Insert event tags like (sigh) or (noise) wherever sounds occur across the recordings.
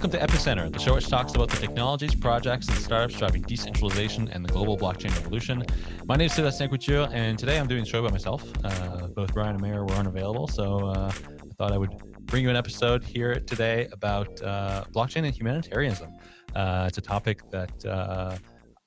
Welcome to Epicenter, the show which talks about the technologies, projects, and startups driving decentralization and the global blockchain revolution. My name is Sébastien Couture, and today I'm doing the show by myself. Uh, both Brian and Meher were unavailable, so uh, I thought I would bring you an episode here today about uh, blockchain and humanitarianism. Uh, it's a topic that uh,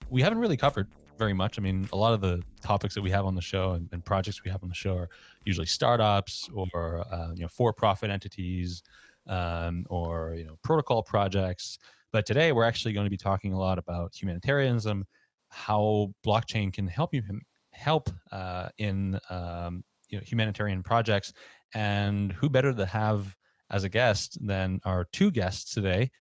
we haven't really covered very much. I mean, a lot of the topics that we have on the show and, and projects we have on the show are usually startups or uh, you know for-profit entities um, or you know protocol projects. But today we're actually going to be talking a lot about humanitarianism, how blockchain can help you help uh, in um, you know humanitarian projects, and who better to have as a guest than our two guests today,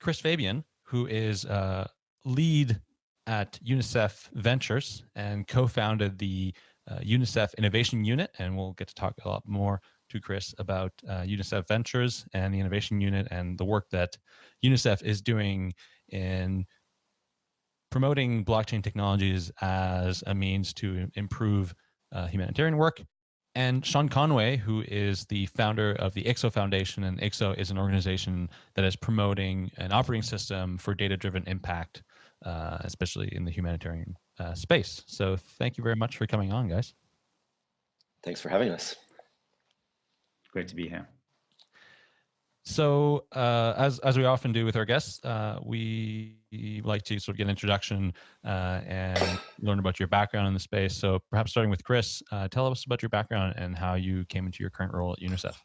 Chris Fabian, who is uh, lead at UNICEF Ventures and co-founded the uh, UNICEF Innovation Unit, and we'll get to talk a lot more to Chris about uh, UNICEF Ventures and the Innovation Unit and the work that UNICEF is doing in promoting blockchain technologies as a means to improve uh, humanitarian work. And Shaun Conway, who is the founder of the IXO Foundation, and IXO is an organization that is promoting an operating system for data-driven impact, uh, especially in the humanitarian uh, space. So thank you very much for coming on, guys. Thanks for having us. Great to be here. So uh, as, as we often do with our guests, uh, we like to sort of get an introduction uh, and learn about your background in the space. So perhaps starting with Chris, uh, tell us about your background and how you came into your current role at UNICEF.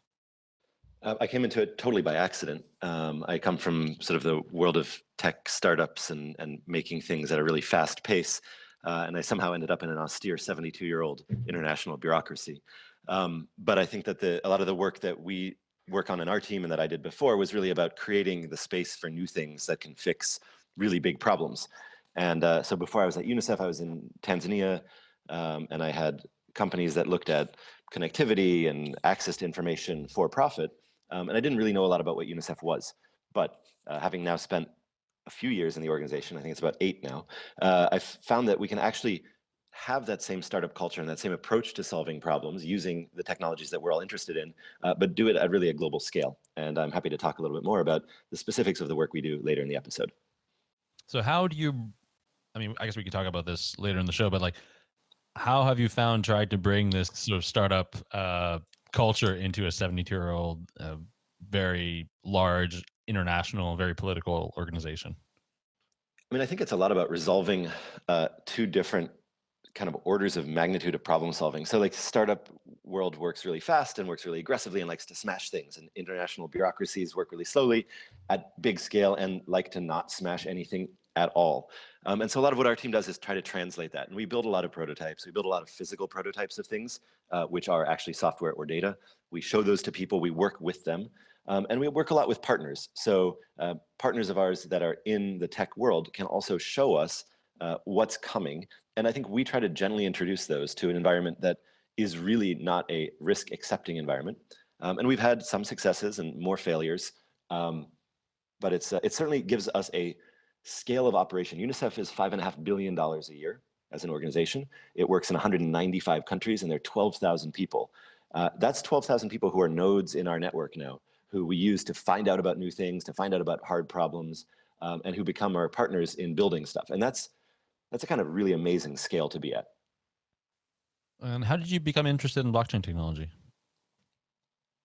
Uh, I came into it totally by accident. Um, I come from sort of the world of tech startups and, and making things at a really fast pace. Uh, and I somehow ended up in an austere 72 year old international bureaucracy. Um, but I think that the, a lot of the work that we work on in our team and that I did before was really about creating the space for new things that can fix really big problems. And uh, so before I was at UNICEF, I was in Tanzania um, and I had companies that looked at connectivity and access to information for profit. Um, and I didn't really know a lot about what UNICEF was. But uh, having now spent a few years in the organization, I think it's about eight now, uh, I've found that we can actually have that same startup culture and that same approach to solving problems using the technologies that we're all interested in, uh, but do it at really a global scale. And I'm happy to talk a little bit more about the specifics of the work we do later in the episode. So how do you, I mean, I guess we could talk about this later in the show, but like, how have you found tried to bring this sort of startup uh, culture into a 72 year old, uh, very large international, very political organization? I mean, I think it's a lot about resolving uh, two different kind of orders of magnitude of problem solving. So like startup world works really fast and works really aggressively and likes to smash things and international bureaucracies work really slowly at big scale and like to not smash anything at all. Um, and so a lot of what our team does is try to translate that. And we build a lot of prototypes. We build a lot of physical prototypes of things, uh, which are actually software or data. We show those to people, we work with them. Um, and we work a lot with partners. So uh, partners of ours that are in the tech world can also show us uh, what's coming. And I think we try to gently introduce those to an environment that is really not a risk accepting environment. Um, and we've had some successes and more failures, um, but it's, uh, it certainly gives us a scale of operation. UNICEF is five and a half billion dollars a year as an organization. It works in 195 countries and there are 12,000 people. Uh, that's 12,000 people who are nodes in our network now, who we use to find out about new things, to find out about hard problems, um, and who become our partners in building stuff. And that's that's a kind of really amazing scale to be at. And how did you become interested in blockchain technology?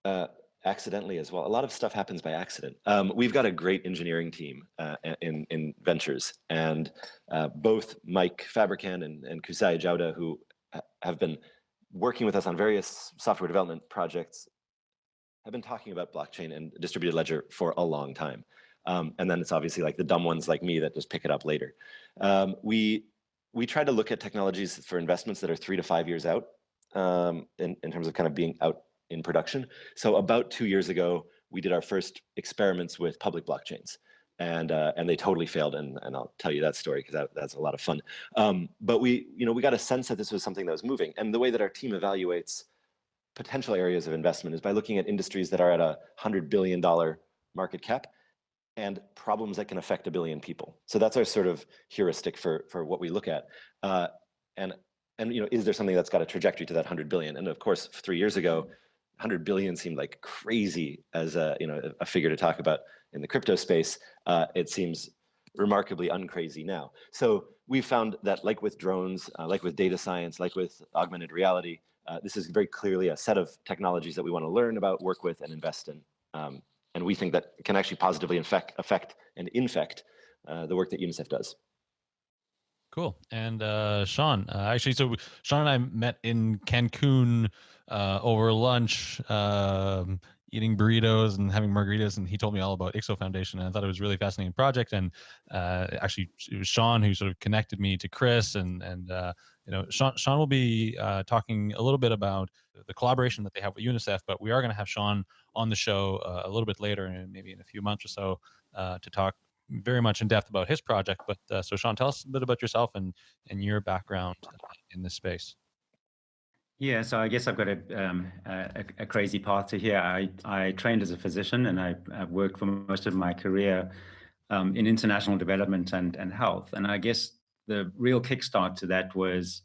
Uh, accidentally as well. A lot of stuff happens by accident. Um, we've got a great engineering team uh, in, in ventures and uh, both Mike Fabrikant and, and Kusai Jauda, who have been working with us on various software development projects, have been talking about blockchain and distributed ledger for a long time. Um, and then it's obviously like the dumb ones like me that just pick it up later. Um, we, we try to look at technologies for investments that are three to five years out um, in, in terms of kind of being out in production. So about two years ago, we did our first experiments with public blockchains. And, uh, and they totally failed, and, and I'll tell you that story because that, that's a lot of fun. Um, but we, you know, we got a sense that this was something that was moving. And the way that our team evaluates potential areas of investment is by looking at industries that are at a $100 billion market cap and problems that can affect a billion people. So that's our sort of heuristic for, for what we look at. Uh, and, and you know, is there something that's got a trajectory to that 100 billion? And of course, three years ago, 100 billion seemed like crazy as a you know a figure to talk about in the crypto space. Uh, it seems remarkably uncrazy now. So we found that like with drones, uh, like with data science, like with augmented reality, uh, this is very clearly a set of technologies that we want to learn about, work with, and invest in. Um, and we think that can actually positively infect, affect and infect uh, the work that UNICEF does. Cool. And uh, Shaun, uh, actually, so Shaun and I met in Cancun uh, over lunch, um, eating burritos and having margaritas, and he told me all about IXO Foundation, and I thought it was really fascinating project. And uh, actually, it was Shaun who sort of connected me to Chris, and and uh, you know, Shaun Shaun will be uh, talking a little bit about the collaboration that they have with UNICEF, but we are going to have Shaun on the show a little bit later, and maybe in a few months or so, to talk very much in depth about his project. But uh, so, Shaun, tell us a bit about yourself and and your background in this space. Yeah, so I guess I've got a, um, a, a, crazy path to here. I, I trained as a physician and I, have worked for most of my career um, in international development and, and health. And I guess the real kickstart to that was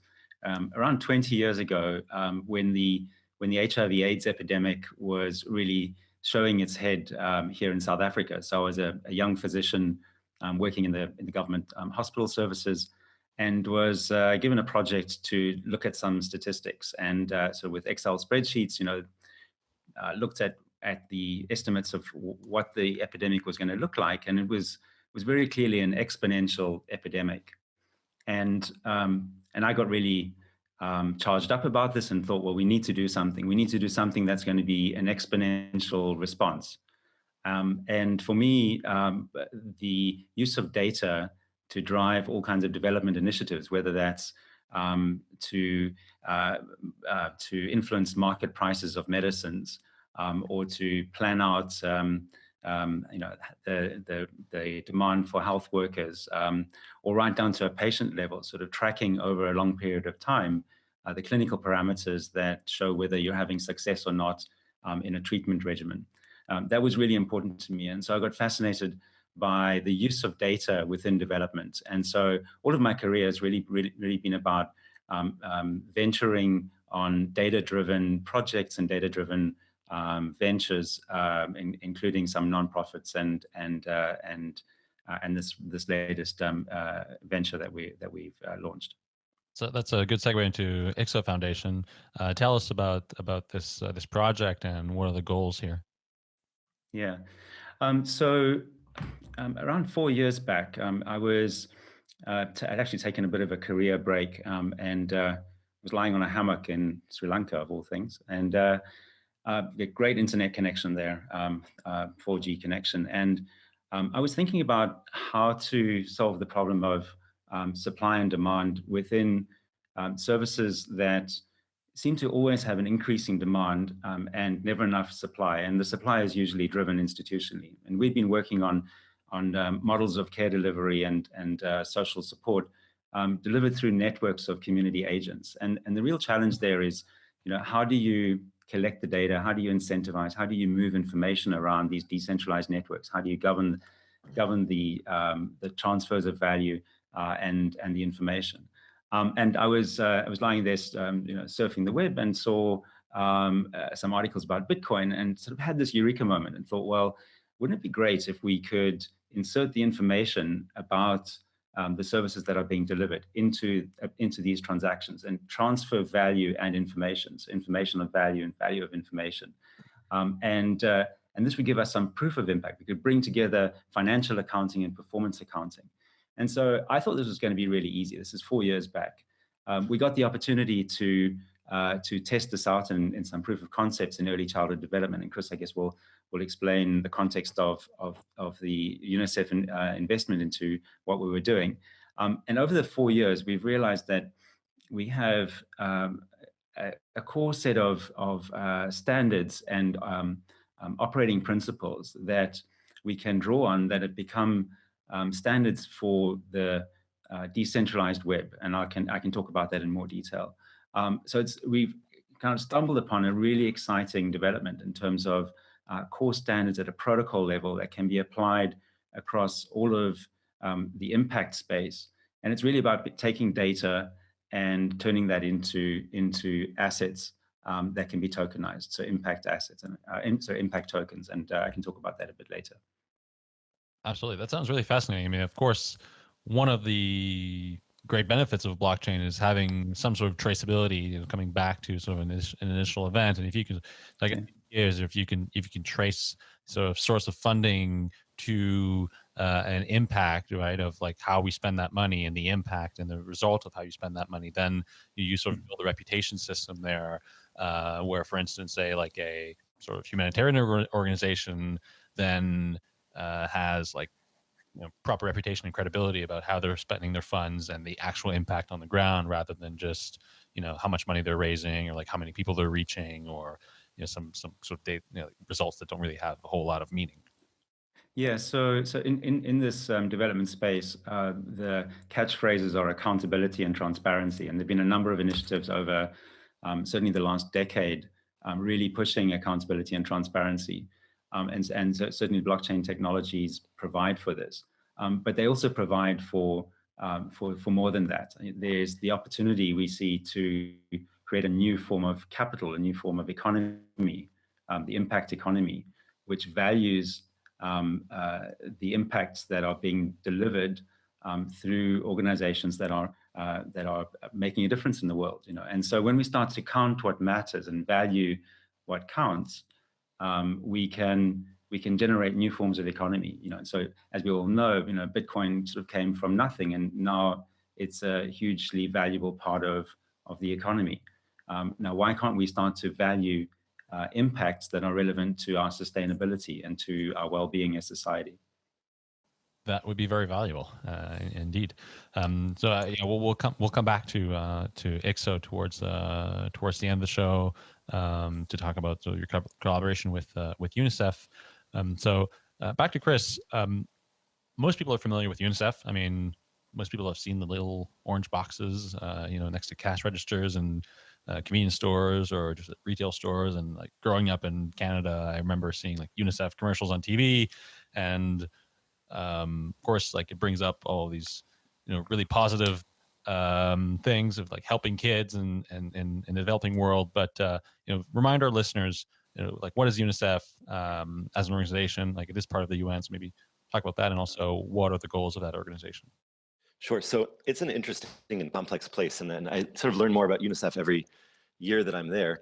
um, around 20 years ago um, when the when the HIV AIDS epidemic was really showing its head um, here in South Africa. So I was a, a young physician um, working in the, in the government hospital services and was uh, given a project to look at some statistics. And uh, so with Excel spreadsheets, you know, uh, looked at at the estimates of what the epidemic was going to look like, and it was was very clearly an exponential epidemic. And um, and I got really um, charged up about this and thought, well, we need to do something. We need to do something that's going to be an exponential response. Um, and for me, um, the use of data to drive all kinds of development initiatives, whether that's um, to uh, uh, to influence market prices of medicines um, or to plan out um, um, you know, the, the, the, demand for health workers, um, or right down to a patient level, sort of tracking over a long period of time, uh, the clinical parameters that show whether you're having success or not um, in a treatment regimen. That was really important to me. And so I got fascinated by the use of data within development. And so all of my career has really, really, really been about um, um, venturing on data-driven projects and data-driven um, ventures, um, in, including some nonprofits and and uh, and uh, and this this latest um, uh, venture that we that we've uh, launched. So that's a good segue into IXO Foundation. Uh, tell us about about this uh, this project and what are the goals here. Yeah, um, so um, around four years back, um, I was I'd actually taken a bit of a career break um, and was lying on a hammock in Sri Lanka, of all things, and uh, a great internet connection there, um, uh, 4G connection. And um, I was thinking about how to solve the problem of um, supply and demand within services that seem to always have an increasing demand um, and never enough supply. And the supply is usually driven institutionally. And we've been working on, on um, models of care delivery and, and uh, social support delivered through networks of community agents. And, and the real challenge there is, you know, how do you collect the data? How do you incentivize? How do you move information around these decentralized networks? How do you govern govern the um, the transfers of value uh, and and the information? Um, and I was uh, I was lying there, um, you know, surfing the web and saw um, uh, some articles about Bitcoin and sort of had this eureka moment and thought, well, wouldn't it be great if we could insert the information about um, the services that are being delivered into, uh, into these transactions and transfer value and information, so information of value and value of information. Um, and, uh, and this would give us some proof of impact. We could bring together financial accounting and performance accounting. And so I thought this was going to be really easy. This is four years back. Um, we got the opportunity to uh, to test this out in, in some proof of concepts in early childhood development. And Chris, I guess, will will explain the context of, of, of the UNICEF in, uh, investment into what we were doing. Um, and over the four years, we've realized that we have um, a, a, core set of, of uh, standards and um, um operating principles that we can draw on that have become um, standards for the uh, decentralized web. And I can, I can talk about that in more detail. Um, so it's, we've kind of stumbled upon a really exciting development in terms of uh, core standards at a protocol level that can be applied across all of um, the impact space. And it's really about taking data and turning that into, into assets um, that can be tokenized. So impact assets and uh, so impact tokens, and uh, I can talk about that a bit later. Absolutely, that sounds really fascinating. I mean, of course, one of the great benefits of blockchain is having some sort of traceability, you know, coming back to sort of an, an initial event, and if you can, like, is if you can if you can trace sort of source of funding to uh, an impact, right, of like how we spend that money and the impact and the result of how you spend that money, then you, you sort of mm. build a reputation system there uh, where, for instance, say like a sort of humanitarian organization then uh, has like you know, proper reputation and credibility about how they're spending their funds and the actual impact on the ground rather than just you know how much money they're raising or like how many people they're reaching or you know some some sort of data, you know, results that don't really have a whole lot of meaning yeah, so so in in, in this um, development space, uh, the catchphrases are accountability and transparency, and there've been a number of initiatives over um, certainly the last decade, um, really pushing accountability and transparency. Um, and, and certainly blockchain technologies provide for this. Um, but they also provide for, um, for, for more than that. There's the opportunity we see to create a new form of capital, a new form of economy, um, the impact economy, which values um, uh, the impacts that are being delivered um, through organizations that are uh, that are making a difference in the world, you know. And so when we start to count what matters and value what counts, um, we can we can generate new forms of economy. You know, so as we all know, you know, Bitcoin sort of came from nothing, and now it's a hugely valuable part of of the economy. Um, now, why can't we start to value uh, impacts that are relevant to our sustainability and to our well-being as society? that would be very valuable uh, indeed. Um, so uh, yeah, we'll, we'll come we'll come back to uh, to IXO towards uh, towards the end of the show um, to talk about so your co collaboration with uh, with UNICEF. Um, so uh, back to Chris. Um, most people are familiar with UNICEF. I mean, most people have seen the little orange boxes, you know, next to cash registers and convenience stores or just retail stores. And like growing up in Canada, I remember seeing like UNICEF commercials on TV and um, of course, like it brings up all these, you know, really positive um, things of like helping kids and and in, in the developing world. But uh, you know, remind our listeners, you know, like what is UNICEF um, as an organization? Like it is part of the UN, so maybe talk about that, and also what are the goals of that organization? Sure. So it's an interesting and complex place, and then I sort of learn more about UNICEF every year that I'm there.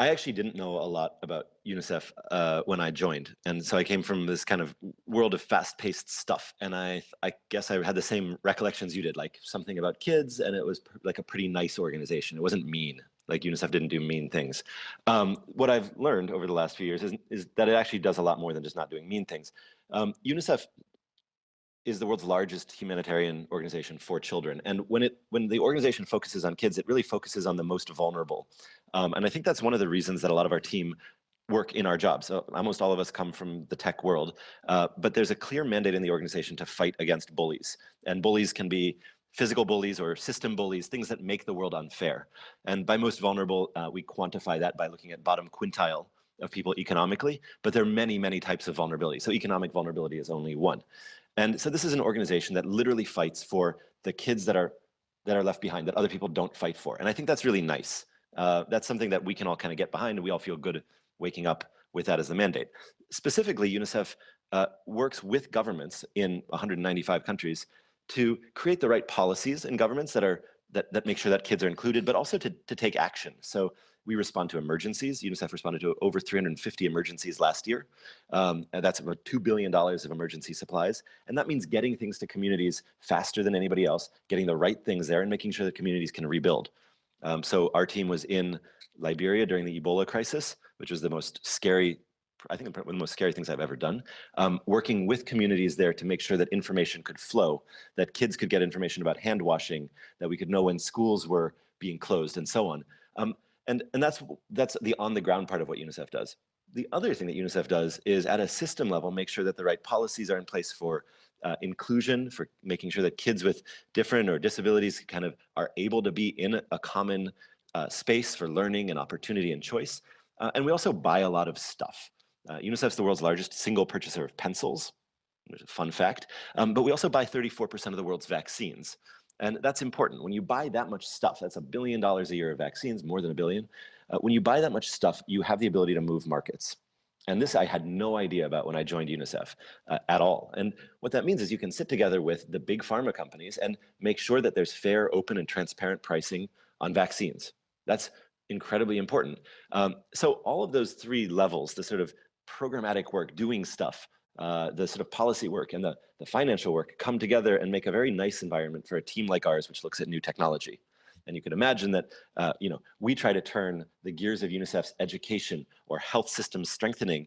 I actually didn't know a lot about UNICEF uh, when I joined, and so I came from this kind of world of fast-paced stuff. And I, I guess I had the same recollections you did, like something about kids, and it was like a pretty nice organization. It wasn't mean, like UNICEF didn't do mean things. Um, what I've learned over the last few years is, is that it actually does a lot more than just not doing mean things. Um, UNICEF is the world's largest humanitarian organization for children. And when it when the organization focuses on kids, it really focuses on the most vulnerable. Um, and I think that's one of the reasons that a lot of our team work in our jobs. So almost all of us come from the tech world, uh, but there's a clear mandate in the organization to fight against bullies. And bullies can be physical bullies or system bullies, things that make the world unfair. And by most vulnerable, uh, we quantify that by looking at bottom quintile of people economically, but there are many, many types of vulnerability. So economic vulnerability is only one. And so this is an organization that literally fights for the kids that are that are left behind that other people don't fight for. And I think that's really nice. Uh, that's something that we can all kind of get behind and we all feel good waking up with that as the mandate. Specifically, UNICEF uh, works with governments in 195 countries to create the right policies in governments that are that, that make sure that kids are included, but also to, to take action. So we respond to emergencies. UNICEF responded to over 350 emergencies last year. Um, that's about $2 billion of emergency supplies. And that means getting things to communities faster than anybody else, getting the right things there and making sure that communities can rebuild. Um, so our team was in Liberia during the Ebola crisis, which was the most scary I think one of the most scary things I've ever done, um, working with communities there to make sure that information could flow, that kids could get information about hand washing, that we could know when schools were being closed and so on. Um, and, and that's, that's the on the ground part of what UNICEF does. The other thing that UNICEF does is at a system level, make sure that the right policies are in place for uh, inclusion, for making sure that kids with different or disabilities kind of are able to be in a common uh, space for learning and opportunity and choice. Uh, and we also buy a lot of stuff. Uh, UNICEF's the world's largest single purchaser of pencils, There's a fun fact, um, but we also buy 34% of the world's vaccines. And that's important. When you buy that much stuff, that's a billion dollars a year of vaccines, more than a billion. uh, when you buy that much stuff, you have the ability to move markets. And this I had no idea about when I joined UNICEF uh, at all. And what that means is you can sit together with the big pharma companies and make sure that there's fair, open, and transparent pricing on vaccines. That's incredibly important. Um, so all of those three levels, the sort of programmatic work, doing stuff, uh, the sort of policy work and the, the financial work come together and make a very nice environment for a team like ours, which looks at new technology. And you can imagine that, uh, you know, we try to turn the gears of UNICEF's education or health systems strengthening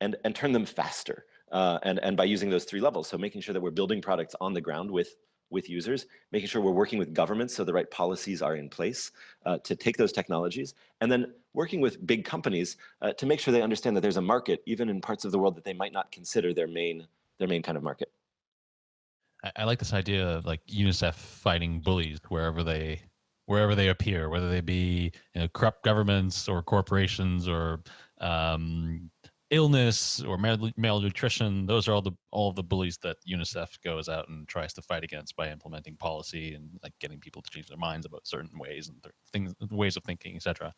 and, and turn them faster. Uh, and, and by using those three levels. So making sure that we're building products on the ground with, with users, making sure we're working with governments so the right policies are in place uh, to take those technologies, and then working with big companies uh, to make sure they understand that there's a market even in parts of the world that they might not consider their main, their main kind of market. I, I like this idea of like UNICEF fighting bullies wherever they wherever they appear, whether they be you know, corrupt governments or corporations or um, illness or mal- malnutrition. Those are all the all the bullies that UNICEF goes out and tries to fight against by implementing policy and like getting people to change their minds about certain ways and th- things, ways of thinking, etc.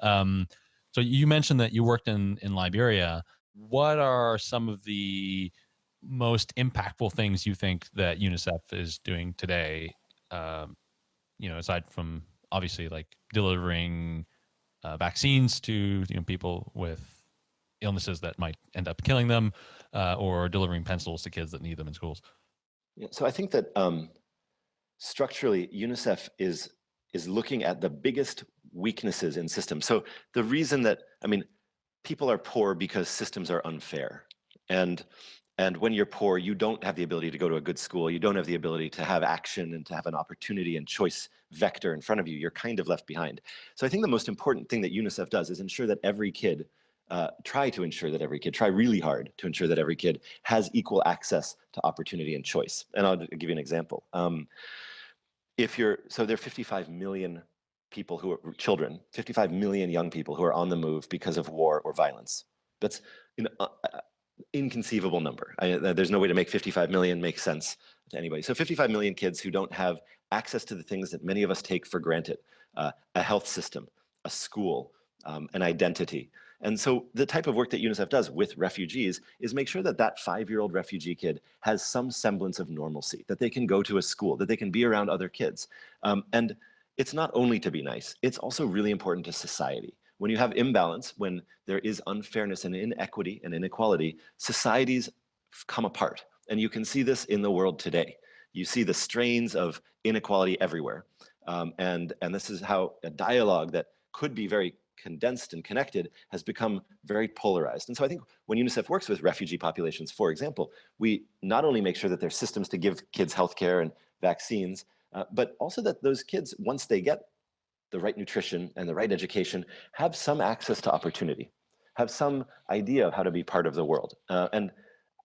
Um, so you mentioned that you worked in in Liberia. What are some of the most impactful things you think that UNICEF is doing today um, you know, aside from obviously like delivering uh, vaccines to you know people with illnesses that might end up killing them, uh, or delivering pencils to kids that need them in schools. Yeah, so I think that um, structurally, UNICEF is is looking at the biggest weaknesses in systems. So the reason that I mean, people are poor because systems are unfair, and and when you're poor, you don't have the ability to go to a good school. You don't have the ability to have action and to have an opportunity and choice vector in front of you. You're kind of left behind. So I think the most important thing that UNICEF does is ensure that every kid, uh, try to ensure that every kid, try really hard to ensure that every kid has equal access to opportunity and choice. And I'll give you an example. Um, if you're, so there are 55 million people who are children, 55 million young people who are on the move because of war or violence. That's, an uh, uh inconceivable number. I, uh, there's no way to make 55 million make sense to anybody. So 55 million kids who don't have access to the things that many of us take for granted, uh, a health system, a school, um, an identity. And so the type of work that UNICEF does with refugees is make sure that that five-year-old refugee kid has some semblance of normalcy, that they can go to a school, that they can be around other kids. Um, and it's not only to be nice, it's also really important to society. When you have imbalance, when there is unfairness and inequity and inequality, societies come apart. And you can see this in the world today. You see the strains of inequality everywhere. Um, and, and this is how a dialogue that could be very condensed and connected has become very polarized. And so I think when UNICEF works with refugee populations, for example, we not only make sure that there's systems to give kids healthcare and vaccines, uh, but also that those kids, once they get the right nutrition and the right education, have some access to opportunity, have some idea of how to be part of the world. Uh, and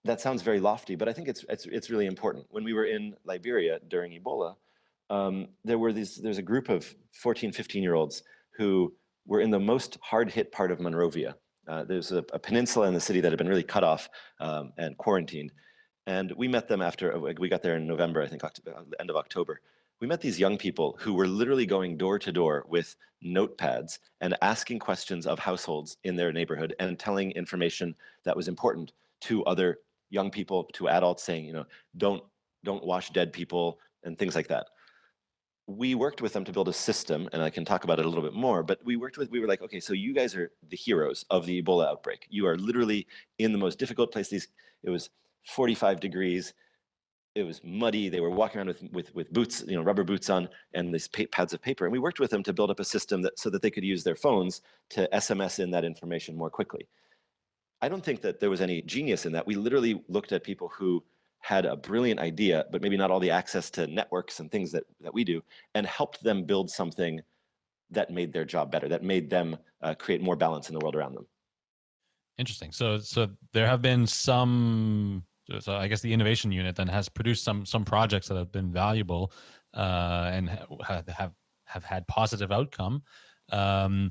that sounds very lofty, but I think it's, it's, it's really important. When we were in Liberia during Ebola, um, there were these, there's a group of 14, 15 year olds who were in the most hard hit part of Monrovia. Uh, there's a, a, peninsula in the city that had been really cut off um, and quarantined. And we met them after, we got there in November, I think, October, end of October we met these young people who were literally going door to door with notepads and asking questions of households in their neighborhood and telling information that was important to other young people, to adults saying, you know, don't, don't wash dead people and things like that. We worked with them to build a system, and I can talk about it a little bit more, but we worked with, we were like, okay, so you guys are the heroes of the Ebola outbreak. You are literally in the most difficult place. These, it was 45 degrees it was muddy. They were walking around with, with, with boots, you know, rubber boots on and these pads of paper. And we worked with them to build up a system that, so that they could use their phones to SMS in that information more quickly. I don't think that there was any genius in that. We literally looked at people who had a brilliant idea, but maybe not all the access to networks and things that, that we do, and helped them build something that made their job better, that made them uh, create more balance in the world around them. Interesting. So, so there have been some so I guess the innovation unit then has produced some some projects that have been valuable uh, and have, have have had positive outcome. Um,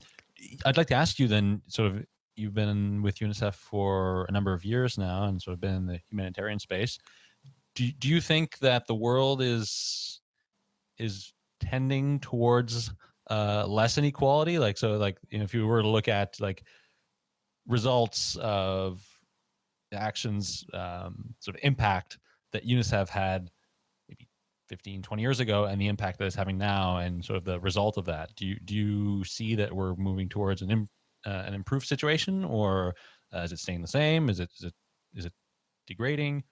I'd like to ask you then, sort of, you've been with UNICEF for a number of years now, and sort of been in the humanitarian space. Do do you think that the world is is tending towards uh, less inequality? Like, so like, you know, if you were to look at like results of actions, um, sort of impact that UNICEF had maybe 15, 20 years ago and the impact that it's having now and sort of the result of that, do you, do you see that we're moving towards an, uh, an improved situation or uh, is it staying the same? Is it, is it, is it degrading?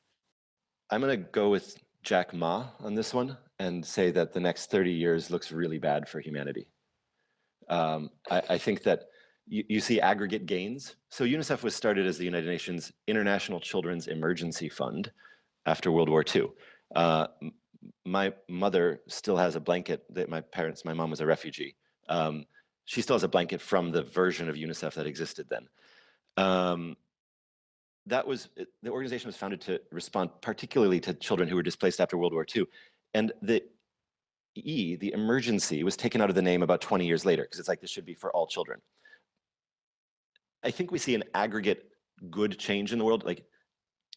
I'm going to go with Jack Ma on this one and say that the next 30 years looks really bad for humanity. Um, I, I, think that you, you, see aggregate gains. So UNICEF was started as the United Nations International Children's Emergency Fund after World War II. Uh, my mother still has a blanket that my parents, my mom was a refugee. Um, she still has a blanket from the version of UNICEF that existed then. Um, that was the organization was founded to respond particularly to children who were displaced after World War II. And the E, the emergency, was taken out of the name about 20 years later because it's like this should be for all children. I think we see an aggregate good change in the world. Like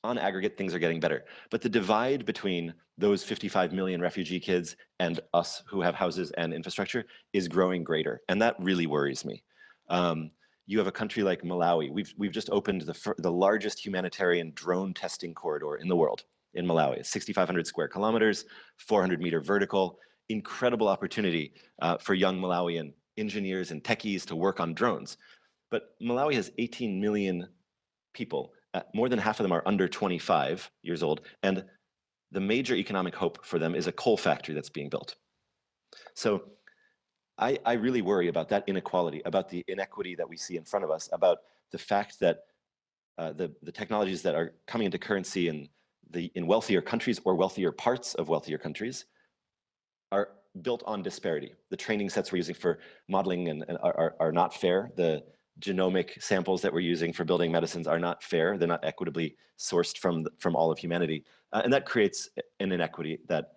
on aggregate, things are getting better. But the divide between those 55 million refugee kids and us who have houses and infrastructure is growing greater. And that really worries me. Um, you have a country like Malawi. We've, we've just opened the, the largest humanitarian drone testing corridor in the world in Malawi. 6,500 square kilometers, 400 meter vertical, incredible opportunity uh, for young Malawian engineers and techies to work on drones. But Malawi has 18 million people. Uh, more than half of them are under 25 years old. And the major economic hope for them is a coal factory that's being built. So I, I really worry about that inequality, about the inequity that we see in front of us, about the fact that uh, the, the technologies that are coming into currency in, the, in wealthier countries or wealthier parts of wealthier countries are built on disparity. The training sets we're using for modeling and, and are, are, are not fair. The genomic samples that we're using for building medicines are not fair. They're not equitably sourced from, from all of humanity. Uh, and that creates an inequity that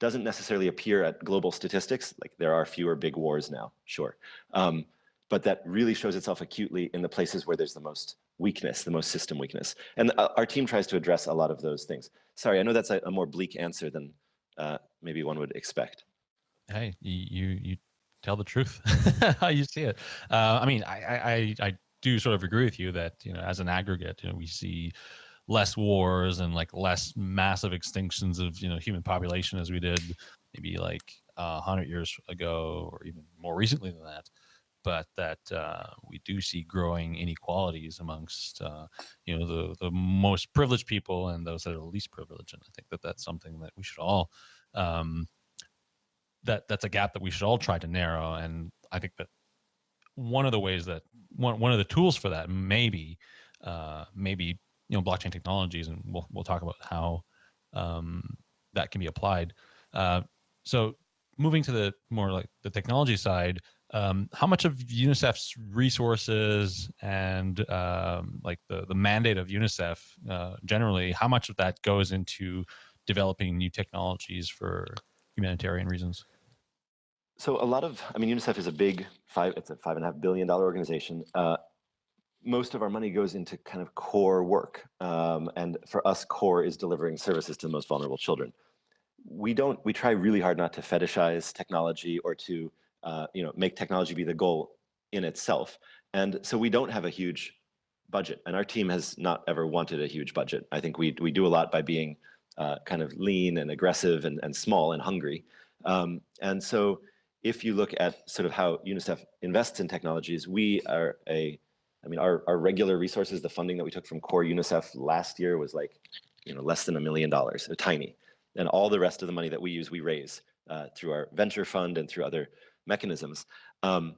doesn't necessarily appear at global statistics. Like there are fewer big wars now, sure. Um, but that really shows itself acutely in the places where there's the most weakness, the most system weakness. And uh, our team tries to address a lot of those things. Sorry, I know that's a, a more bleak answer than uh, maybe one would expect. Hey, you you tell the truth (laughs) how you see it. Uh, I mean, I, I I do sort of agree with you that you know as an aggregate, you know, we see less wars and like less massive extinctions of you know human population as we did maybe like uh, hundred years ago or even more recently than that. But that uh, we do see growing inequalities amongst uh, you know the the most privileged people and those that are least privileged. And i think that that's something that we should all um, that that's a gap that we should all try to narrow. And i think that one of the ways that one, one of the tools for that maybe uh, maybe you know blockchain technologies, and we'll we'll talk about how um, that can be applied. Uh, so moving to the more like the technology side, um, how much of UNICEF's resources and um, like the the mandate of UNICEF uh, generally, how much of that goes into developing new technologies for humanitarian reasons? So a lot of, I mean, UNICEF is a big five, it's a five and a half billion dollar organization. Uh, most of our money goes into kind of core work. Um, and for us, core is delivering services to the most vulnerable children. We don't, we try really hard not to fetishize technology or to, uh, you know, make technology be the goal in itself. And so we don't have a huge budget and our team has not ever wanted a huge budget. I think we, we do a lot by being uh, kind of lean and aggressive and, and small and hungry. Um, and so if you look at sort of how UNICEF invests in technologies, we are a I mean, our, our regular resources, the funding that we took from core UNICEF last year was like, you know, less than a million dollars, tiny. And all the rest of the money that we use, we raise uh, through our venture fund and through other mechanisms. Um,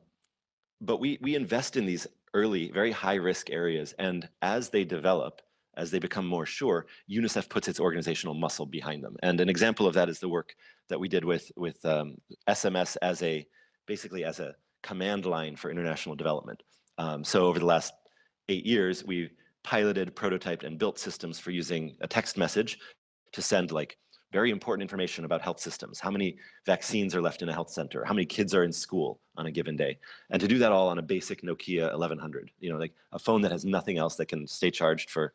but we, we invest in these early, very high risk areas. And as they develop, as they become more sure, UNICEF puts its organizational muscle behind them. And an example of that is the work that we did with, with um, SMS as a, basically as a command line for international development. Um, so over the last eight years, we've piloted, prototyped, and built systems for using a text message to send like very important information about health systems. How many vaccines are left in a health center? How many kids are in school on a given day? And to do that all on a basic Nokia 1100, you know, like a phone that has nothing else that can stay charged for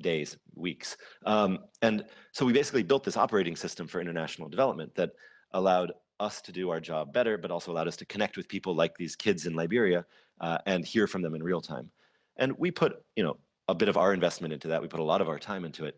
days, weeks. Um, and so we basically built this operating system for international development that allowed us to do our job better, but also allowed us to connect with people like these kids in Liberia uh, and hear from them in real time. And we put, you know, a bit of our investment into that. We put a lot of our time into it.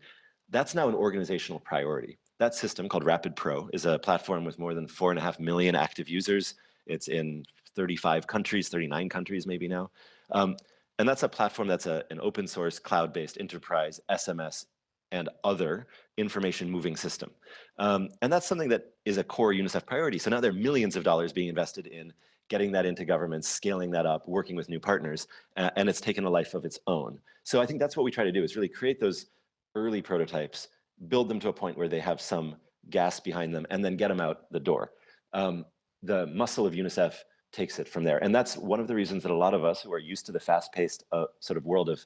That's now an organizational priority. That system called Rapid Pro is a platform with more than four and a half million active users. It's in 35 countries, 39 countries maybe now. Um, and that's a platform that's a, an open source, cloud-based enterprise SMS and other information moving system. Um, and that's something that is a core UNICEF priority. So now there are millions of dollars being invested in getting that into governments, scaling that up, working with new partners, and it's taken a life of its own. So I think that's what we try to do is really create those early prototypes, build them to a point where they have some gas behind them, and then get them out the door. Um, the muscle of UNICEF takes it from there. And that's one of the reasons that a lot of us who are used to the fast-paced uh, sort of world of,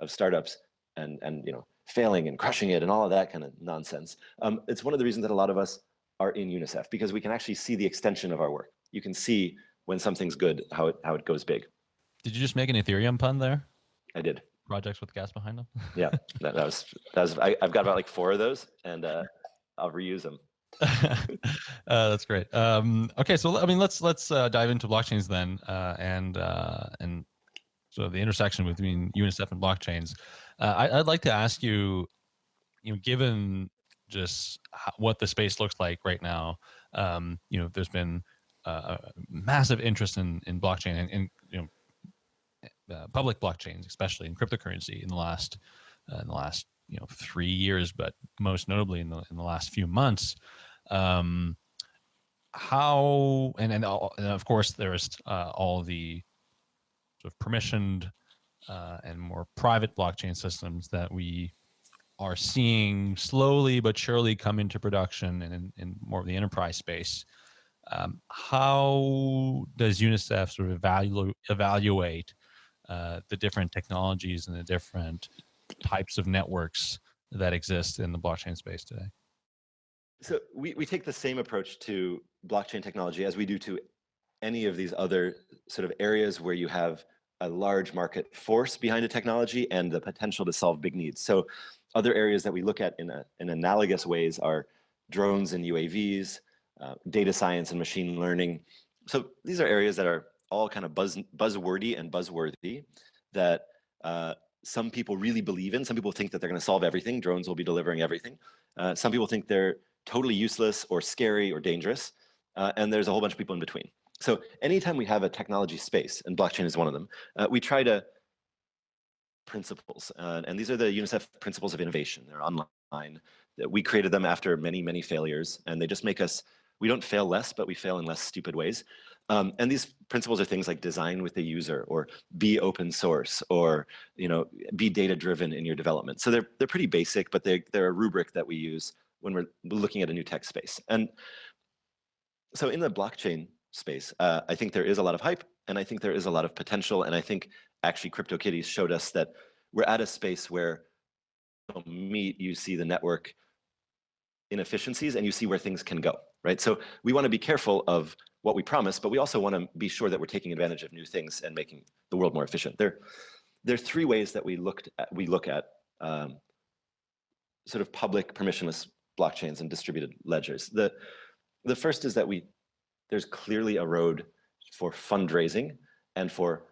of startups and, and you know, failing and crushing it and all of that kind of nonsense. Um, it's one of the reasons that a lot of us are in UNICEF because we can actually see the extension of our work. You can see when something's good, how it, how it goes big. Did you just make an Ethereum pun there? I did. Projects with gas behind them? (laughs) yeah, that, that, was, that was I, have got about like four of those and uh, I'll reuse them. (laughs) uh, that's great. Um, okay, so I mean, let's let's uh, dive into blockchains then, uh, and uh, and so the intersection between UNICEF and blockchains. Uh, I, would like to ask you, you know, given just how, what the space looks like right now, um, you know, there's been uh, massive interest in in blockchain and, and you know, uh, public blockchains, especially in cryptocurrency, in the last uh, in the last you know three years, but most notably in the in the last few months. Um, how and and, all, and of course there's uh, all the sort of permissioned uh, and more private blockchain systems that we are seeing slowly but surely come into production and in, in more of the enterprise space. Um, how does UNICEF sort of evalu evaluate uh, the different technologies and the different types of networks that exist in the blockchain space today? So we, we take the same approach to blockchain technology as we do to any of these other sort of areas where you have a large market force behind a technology and the potential to solve big needs. So other areas that we look at in, a, in analogous ways are drones and UAVs, uh, data science and machine learning. So these are areas that are all kind of buzz, buzzwordy and buzzworthy that uh, some people really believe in. Some people think that they're going to solve everything. Drones will be delivering everything. Uh, some people think they're totally useless or scary or dangerous. Uh, and there's a whole bunch of people in between. So anytime we have a technology space, and blockchain is one of them, uh, we try to principles. Uh, and these are the UNICEF principles of innovation. They're online. We created them after many, many failures, and they just make us, we don't fail less, but we fail in less stupid ways. Um, and these principles are things like design with the user, or be open source, or you know, be data driven in your development. So they're they're pretty basic, but they they're a rubric that we use when we're looking at a new tech space. And so in the blockchain space. Uh, I think there is a lot of hype and I think there is a lot of potential. And I think actually CryptoKitties showed us that we're at a space where meet, you see the network inefficiencies and you see where things can go, right? So we want to be careful of what we promise, but we also want to be sure that we're taking advantage of new things and making the world more efficient. There, there are three ways that we looked at, we look at um, sort of public permissionless blockchains and distributed ledgers. The, the first is that we there's clearly a road for fundraising and for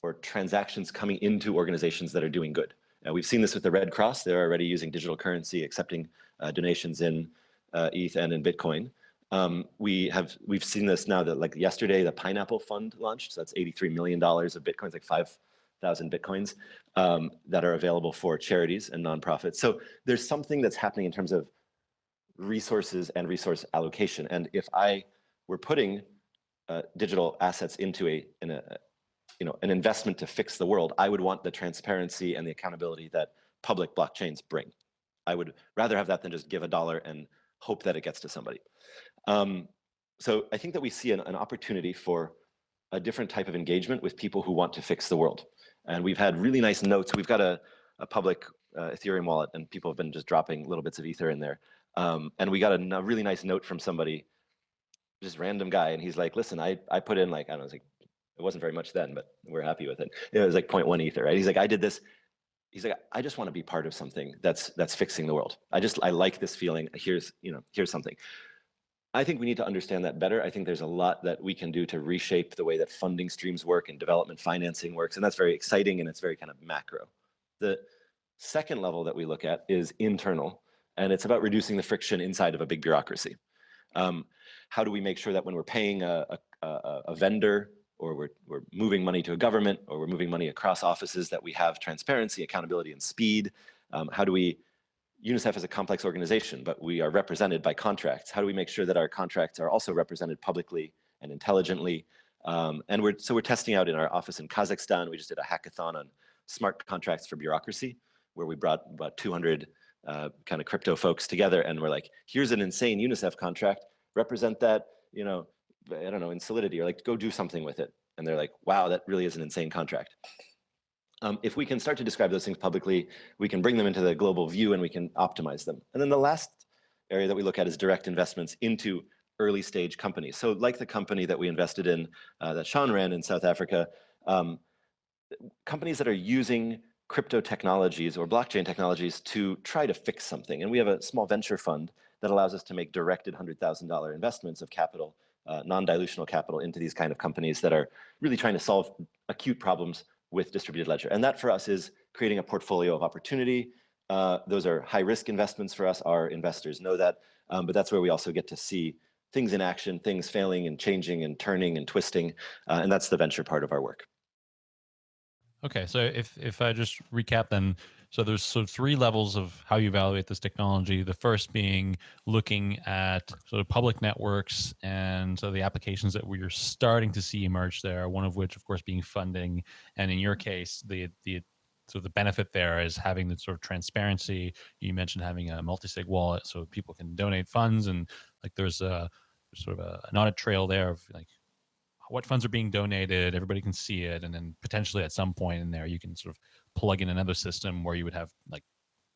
for transactions coming into organizations that are doing good. Uh, we've seen this with the Red Cross. They're already using digital currency, accepting donations in uh, ETH and in Bitcoin. Um, we have we've seen this now that like yesterday the Pineapple Fund launched. So that's 83 million dollars of bitcoins, like 5,000 bitcoins um, that are available for charities and nonprofits. So there's something that's happening in terms of resources and resource allocation. And if I we're putting uh, digital assets into a, in a, you know, an investment to fix the world, I would want the transparency and the accountability that public blockchains bring. I would rather have that than just give a dollar and hope that it gets to somebody. Um, so I think that we see an, an, opportunity for a different type of engagement with people who want to fix the world. And we've had really nice notes. We've got a, a public uh, Ethereum wallet and people have been just dropping little bits of Ether in there. Um, and we got a, a really nice note from somebody just random guy, and he's like, "Listen, I I put in like I don't know, it, like, it wasn't very much then, but we're happy with it. It was like 0.1 ether, right? He's like, I did this. He's like, I just want to be part of something that's that's fixing the world. I just I like this feeling. Here's you know here's something. I think we need to understand that better. I think there's a lot that we can do to reshape the way that funding streams work and development financing works. And that's very exciting and it's very kind of macro. The second level that we look at is internal, and it's about reducing the friction inside of a big bureaucracy. Um, how do we make sure that when we're paying a, a, a vendor or we're, we're moving money to a government or we're moving money across offices that we have transparency, accountability, and speed? Um, how do we UNICEF is a complex organization, but we are represented by contracts. How do we make sure that our contracts are also represented publicly and intelligently? Um, and we're, so we're testing out in our office in Kazakhstan. We just did a hackathon on smart contracts for bureaucracy, where we brought about 200 uh, kind of crypto folks together and we're like, here's an insane UNICEF contract, represent that, you know, I don't know, in Solidity, or like go do something with it. And they're like, wow, that really is an insane contract. Um, if we can start to describe those things publicly, we can bring them into the global view and we can optimize them. And then the last area that we look at is direct investments into early stage companies. So like the company that we invested in uh, that Shaun ran in South Africa, um, companies that are using crypto technologies or blockchain technologies to try to fix something. And we have a small venture fund that allows us to make directed $100,000 investments of capital, uh, non-dilutional capital into these kind of companies that are really trying to solve acute problems with distributed ledger. And that for us is creating a portfolio of opportunity. Uh, those are high risk investments for us. Our investors know that, um, but that's where we also get to see things in action, things failing and changing and turning and twisting. Uh, and that's the venture part of our work. Okay, so if if I just recap then, so there's sort of three levels of how you evaluate this technology. The first being looking at sort of public networks and so the applications that we're starting to see emerge there. One of which, of course, being funding, and in your case, the the so the benefit there is having the sort of transparency. You mentioned having a multi-sig wallet so people can donate funds and like there's a sort of a, an audit trail there of like what funds are being donated, everybody can see it, and then potentially at some point in there you can sort of plug in another system where you would have like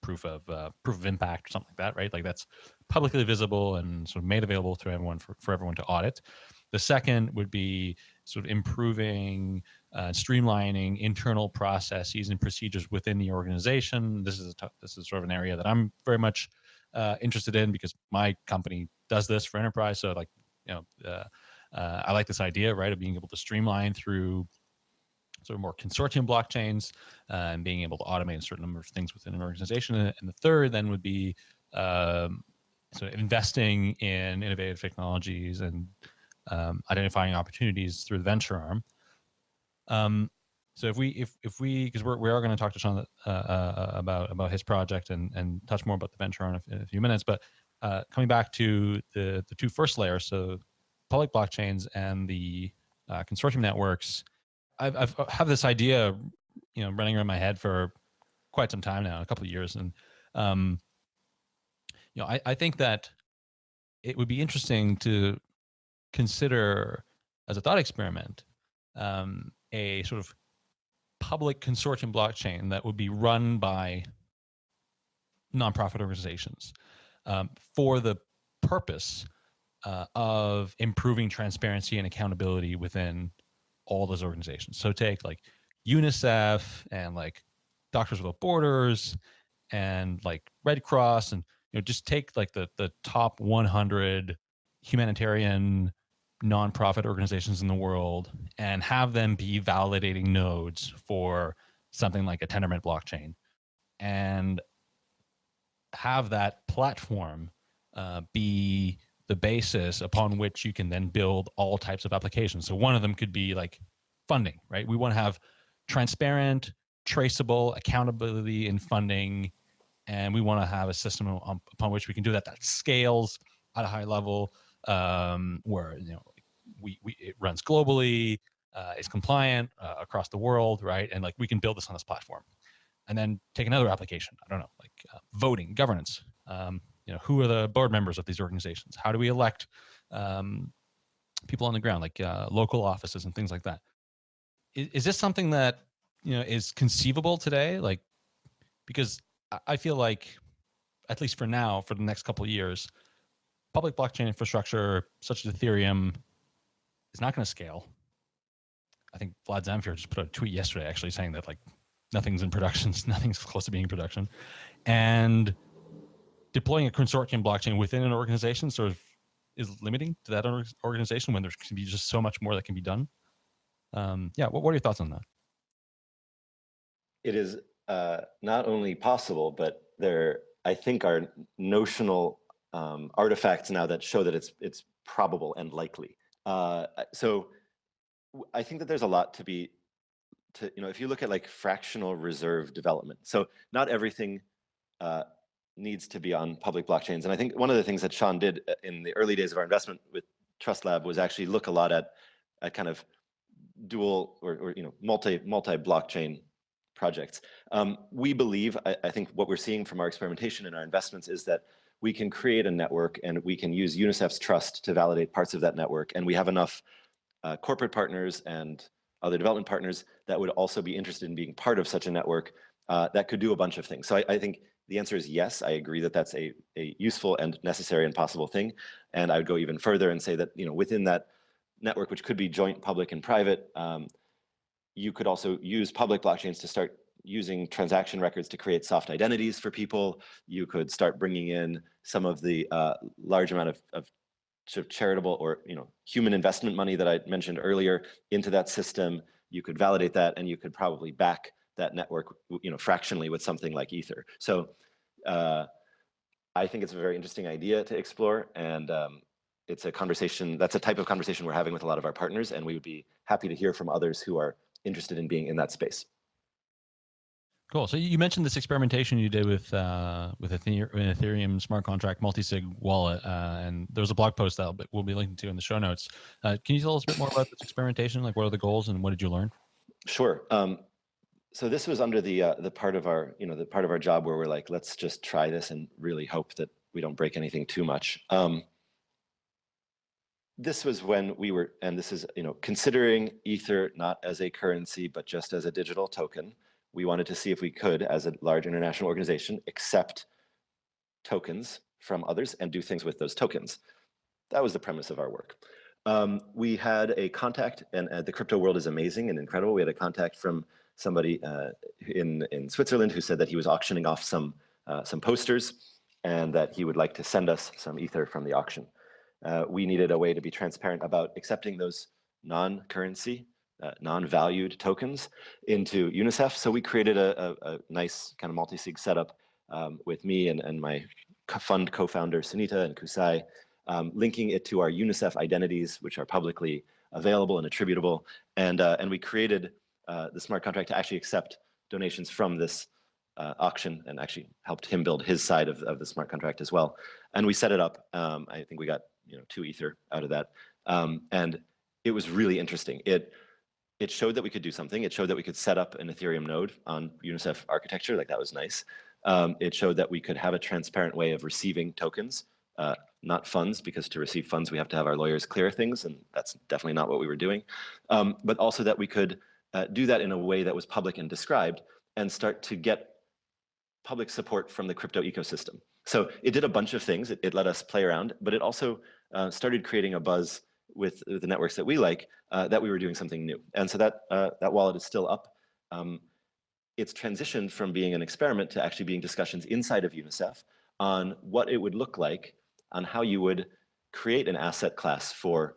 proof of uh, proof of impact or something like that, right? Like that's publicly visible and sort of made available to everyone for, for everyone to audit. The second would be sort of improving, uh, streamlining internal processes and procedures within the organization. This is a this is sort of an area that I'm very much uh, interested in because my company does this for enterprise. So like you know. Uh, uh, I like this idea, right, of being able to streamline through sort of more consortium blockchains uh, and being able to automate a certain number of things within an organization. And the third then would be um, sort of investing in innovative technologies and um, identifying opportunities through the venture arm. Um, so if we if if we because we're we are going to talk to Shaun uh, uh, about about his project and and touch more about the venture arm in a, in a few minutes, but uh, coming back to the the two first layers, so public blockchains and the uh, consortium networks, I've, I've uh, have this idea, you know, running around my head for quite some time now, a couple of years, and um, you know, I, I think that it would be interesting to consider as a thought experiment um, a sort of public consortium blockchain that would be run by nonprofit organizations um, for the purpose uh, of improving transparency and accountability within all those organizations. So take like UNICEF and like Doctors Without Borders and like Red Cross and you know just take like the the top 100 humanitarian nonprofit organizations in the world and have them be validating nodes for something like a Tendermint blockchain and have that platform uh, be the basis upon which you can then build all types of applications. So one of them could be like funding, right? We want to have transparent, traceable accountability in funding, and we want to have a system upon which we can do that that scales at a high level, um, where you know we, we it runs globally, uh, is compliant uh, across the world, right? And like we can build this on this platform, and then take another application. I don't know, like uh, voting, governance. Um, you know, who are the board members of these organizations? How do we elect um, people on the ground, like uh, local offices and things like that? Is, is this something that you know is conceivable today? Like, because I feel like, at least for now, for the next couple of years, public blockchain infrastructure such as Ethereum is not going to scale. I think Vlad Zamfir just put out a tweet yesterday actually saying that like nothing's in production, (laughs) nothing's close to being in production. And deploying a consortium blockchain within an organization sort of is limiting to that organization when there can be just so much more that can be done? Um, yeah, what, what are your thoughts on that? It is uh, not only possible, but there, I think, are notional um, artifacts now that show that it's it's probable and likely. Uh, so I think that there's a lot to be to you know if you look at like fractional reserve development. So not everything uh, needs to be on public blockchains. And I think one of the things that Shaun did uh, in the early days of our investment with Trust Lab was actually look a lot at at kind of dual or, or you know multi multi blockchain projects. Um, we believe, I, I, think what we're seeing from our experimentation and our investments is that we can create a network and we can use UNICEF's trust to validate parts of that network. And we have enough uh, corporate partners and other development partners that would also be interested in being part of such a network uh, that could do a bunch of things. So I, I, think the answer is yes, I agree that that's a, a useful and necessary and possible thing. And I would go even further and say that you know within that network, which could be joint public and private, um, you could also use public blockchains to start using transaction records to create soft identities for people. You could start bringing in some of the uh, large amount of, of sort of charitable or you know human investment money that I mentioned earlier into that system. You could validate that, and you could probably back that network, you know, fractionally with something like Ether. So uh, I think it's a very interesting idea to explore, and um, it's a conversation. That's a type of conversation we're having with a lot of our partners, and we would be happy to hear from others who are interested in being in that space. Cool. So you mentioned this experimentation you did with uh, with Ethereum, Ethereum smart contract multi-sig wallet, uh, and there was a blog post that we'll be linking to in the show notes. Uh, can you tell us a bit more about this experimentation? Like, what are the goals, and what did you learn? Sure. Um, so this was under the uh, the part of our you know the part of our job where we're like, let's just try this and really hope that we don't break anything too much. Um, this was when we were, and this is you know considering Ether not as a currency but just as a digital token we wanted to see if we could, as a large international organization, accept tokens from others and do things with those tokens. That was the premise of our work. Um, we had a contact, and uh, the crypto world is amazing and incredible. We had a contact from somebody uh, in, in Switzerland who said that he was auctioning off some, uh, some posters and that he would like to send us some ether from the auction. Uh, we needed a way to be transparent about accepting those non-currency uh, non-valued tokens into UNICEF. So we created a, a, a nice kind of multi-sig setup um, with me and, and my fund co-founder Sunita and Kusai, um, linking it to our UNICEF identities, which are publicly available and attributable. And, uh, and we created uh, the smart contract to actually accept donations from this uh, auction and actually helped him build his side of, of the smart contract as well. And we set it up. Um, I think we got you know two ether out of that. Um, and it was really interesting. It it showed that we could do something. It showed that we could set up an Ethereum node on UNICEF architecture, like that was nice. Um, it showed that we could have a transparent way of receiving tokens, uh, not funds, because to receive funds, we have to have our lawyers clear things, and that's definitely not what we were doing. Um, but also that we could uh, do that in a way that was public and described, and start to get public support from the crypto ecosystem. So it did a bunch of things. It, it let us play around, but it also uh, started creating a buzz with the networks that we like, uh, that we were doing something new. And so that, uh, that wallet is still up. Um, it's transitioned from being an experiment to actually being discussions inside of UNICEF on what it would look like, on how you would create an asset class for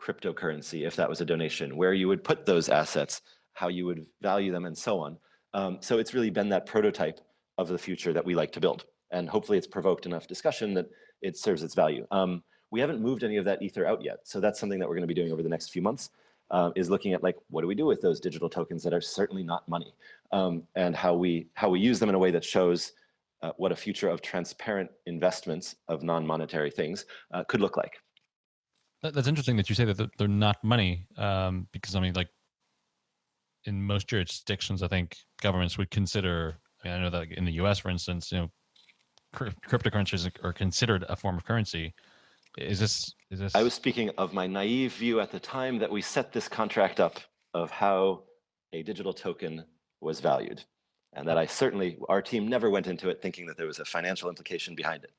cryptocurrency if that was a donation, where you would put those assets, how you would value them, and so on. Um, so it's really been that prototype of the future that we like to build. And hopefully it's provoked enough discussion that it serves its value. Um, we haven't moved any of that ether out yet. So that's something that we're going to be doing over the next few months uh, is looking at like, what do we do with those digital tokens that are certainly not money um, and how we, how we use them in a way that shows uh, what a future of transparent investments of non-monetary things uh, could look like. That's interesting that you say that they're not money um, because I mean, like in most jurisdictions, I think governments would consider, I, mean, I know that in the US, for instance, you know, cryptocurrencies are considered a form of currency. Is this, is this? I was speaking of my naive view at the time that we set this contract up of how a digital token was valued. And that I certainly, our team never went into it thinking that there was a financial implication behind it.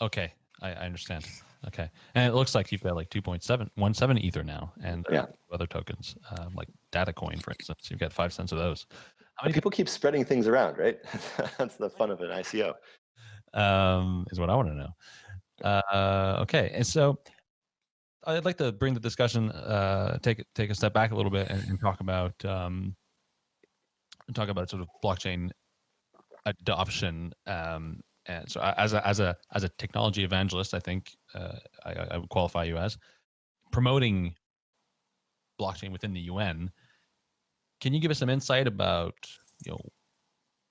Okay, I, I understand. Okay, and it looks like you've got like 2.717 Ether now, and yeah. other tokens um, like Datacoin, for instance. You've got five cents of those. How many people keep spreading things around, right? (laughs) That's the fun of an ICO. Um, is what I want to know. Uh, okay, and so I'd like to bring the discussion, uh, take take a step back a little bit and, and talk about um, talk about sort of blockchain adoption. Um, and so, as a as a as a technology evangelist, I think uh, I, I would qualify you as promoting blockchain within the UN. Can you give us some insight about you know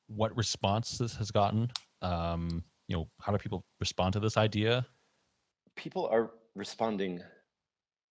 what response this has gotten? Um, you know, how do people respond to this idea? People are responding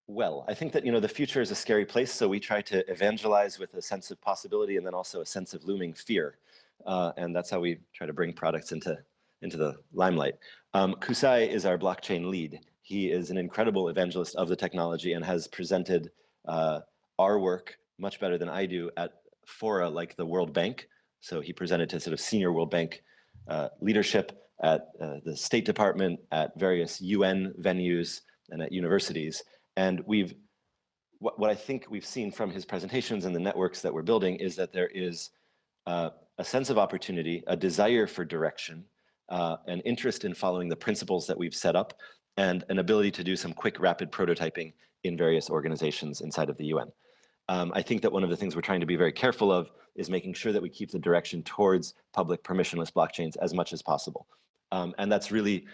well. I think that, you know, the future is a scary place, so we try to evangelize with a sense of possibility and then also a sense of looming fear. Uh, and that's how we try to bring products into, into the limelight. Um, Kusai is our blockchain lead. He is an incredible evangelist of the technology and has presented uh, our work much better than I do at fora like the World Bank. So he presented to sort of senior World Bank uh, leadership at uh, the State Department, at various UN venues, and at universities. And we've, what, what I think we've seen from his presentations and the networks that we're building is that there is uh, a sense of opportunity, a desire for direction, uh, an interest in following the principles that we've set up, and an ability to do some quick, rapid prototyping in various organizations inside of the UN. Um, I think that one of the things we're trying to be very careful of is making sure that we keep the direction towards public permissionless blockchains as much as possible. Um, and that's really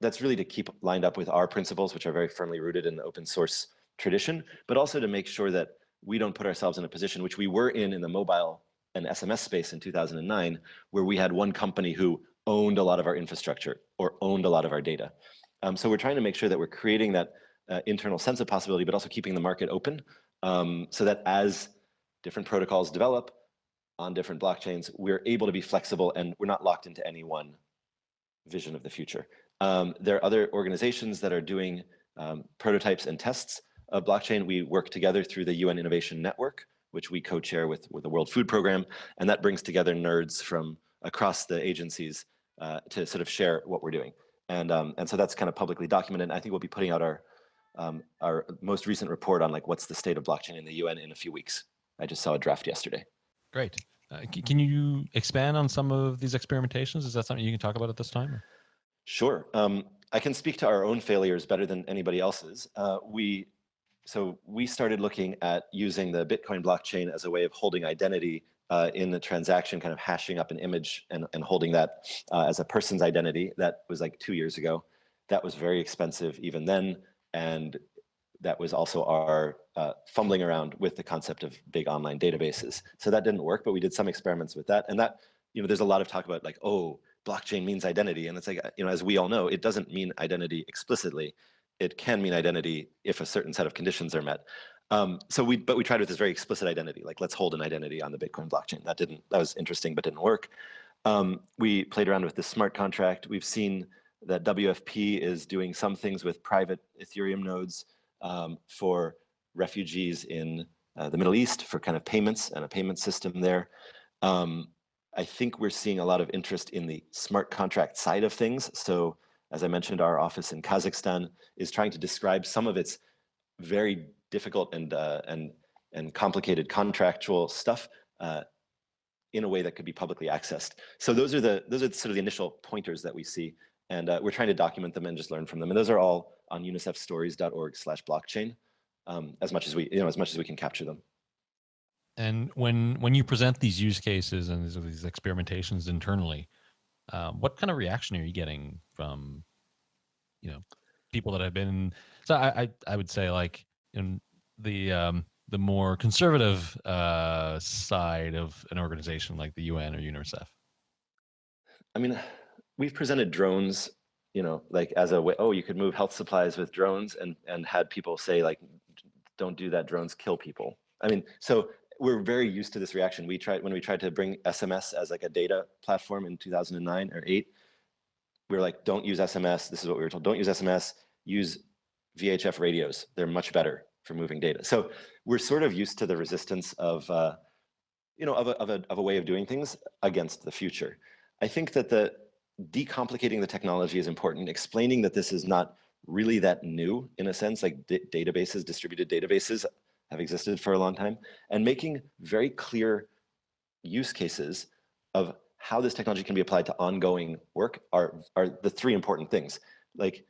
that's really to keep lined up with our principles, which are very firmly rooted in the open source tradition, but also to make sure that we don't put ourselves in a position which we were in in the mobile and SMS space in 2009, where we had one company who owned a lot of our infrastructure or owned a lot of our data. Um, so we're trying to make sure that we're creating that uh, internal sense of possibility, but also keeping the market open um, so that as different protocols develop on different blockchains, we're able to be flexible and we're not locked into any one vision of the future. Um, there are other organizations that are doing um, prototypes and tests of blockchain. We work together through the UN Innovation Network, which we co-chair with, with the World Food Program, and that brings together nerds from across the agencies uh, to sort of share what we're doing. And, um, and so that's kind of publicly documented. I think we'll be putting out our, um, our most recent report on like what's the state of blockchain in the UN in a few weeks. I just saw a draft yesterday. Great. Uh, can you expand on some of these experimentations? Is that something you can talk about at this time? Or? Sure. Um, I can speak to our own failures better than anybody else's. Uh, we, so we started looking at using the Bitcoin blockchain as a way of holding identity uh, in the transaction, kind of hashing up an image and, and holding that uh, as a person's identity. That was like two years ago. That was very expensive even then. And that was also our uh, fumbling around with the concept of big online databases. So that didn't work, but we did some experiments with that. And that, you know, there's a lot of talk about like, oh, blockchain means identity. And it's like, you know, as we all know, it doesn't mean identity explicitly. It can mean identity if a certain set of conditions are met. Um, so we, but we tried with this very explicit identity, like let's hold an identity on the Bitcoin blockchain. That didn't, that was interesting, but didn't work. Um, we played around with the smart contract. We've seen that WFP is doing some things with private Ethereum nodes um, for refugees in uh, the Middle East for kind of payments and a payment system there. Um, I think we're seeing a lot of interest in the smart contract side of things. So as I mentioned, our office in Kazakhstan is trying to describe some of its very difficult and uh, and and complicated contractual stuff uh, in a way that could be publicly accessed. So those are the those are sort of the initial pointers that we see, and uh, we're trying to document them and just learn from them. And those are all on unicefstories.org/blockchain, um, as much as we you know as much as we can capture them. And when when you present these use cases and these, these experimentations internally, um, what kind of reaction are you getting from, you know, people that have been? So I I, I would say like in the um, the more conservative uh, side of an organization like the UN or UNICEF. I mean, we've presented drones, you know, like as a way. Oh, you could move health supplies with drones, and and had people say like, don't do that. Drones kill people. I mean, so we're very used to this reaction. We tried when we tried to bring SMS as like a data platform in 2009 or eight. We were like, don't use SMS. This is what we were told. Don't use SMS. Use VHF radios. They're much better for moving data. So we're sort of used to the resistance of, uh, you know, of a, of, a, of a way of doing things against the future. I think that the decomplicating the technology is important. Explaining that this is not really that new in a sense, like databases, distributed databases have existed for a long time, and making very clear use cases of how this technology can be applied to ongoing work are, are the three important things. Like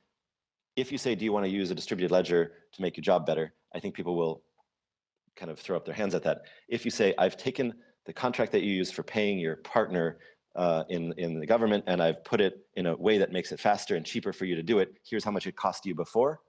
if you say, do you want to use a distributed ledger to make your job better? I think people will kind of throw up their hands at that. If you say, I've taken the contract that you use for paying your partner uh, in, in the government and I've put it in a way that makes it faster and cheaper for you to do it, here's how much it cost you before.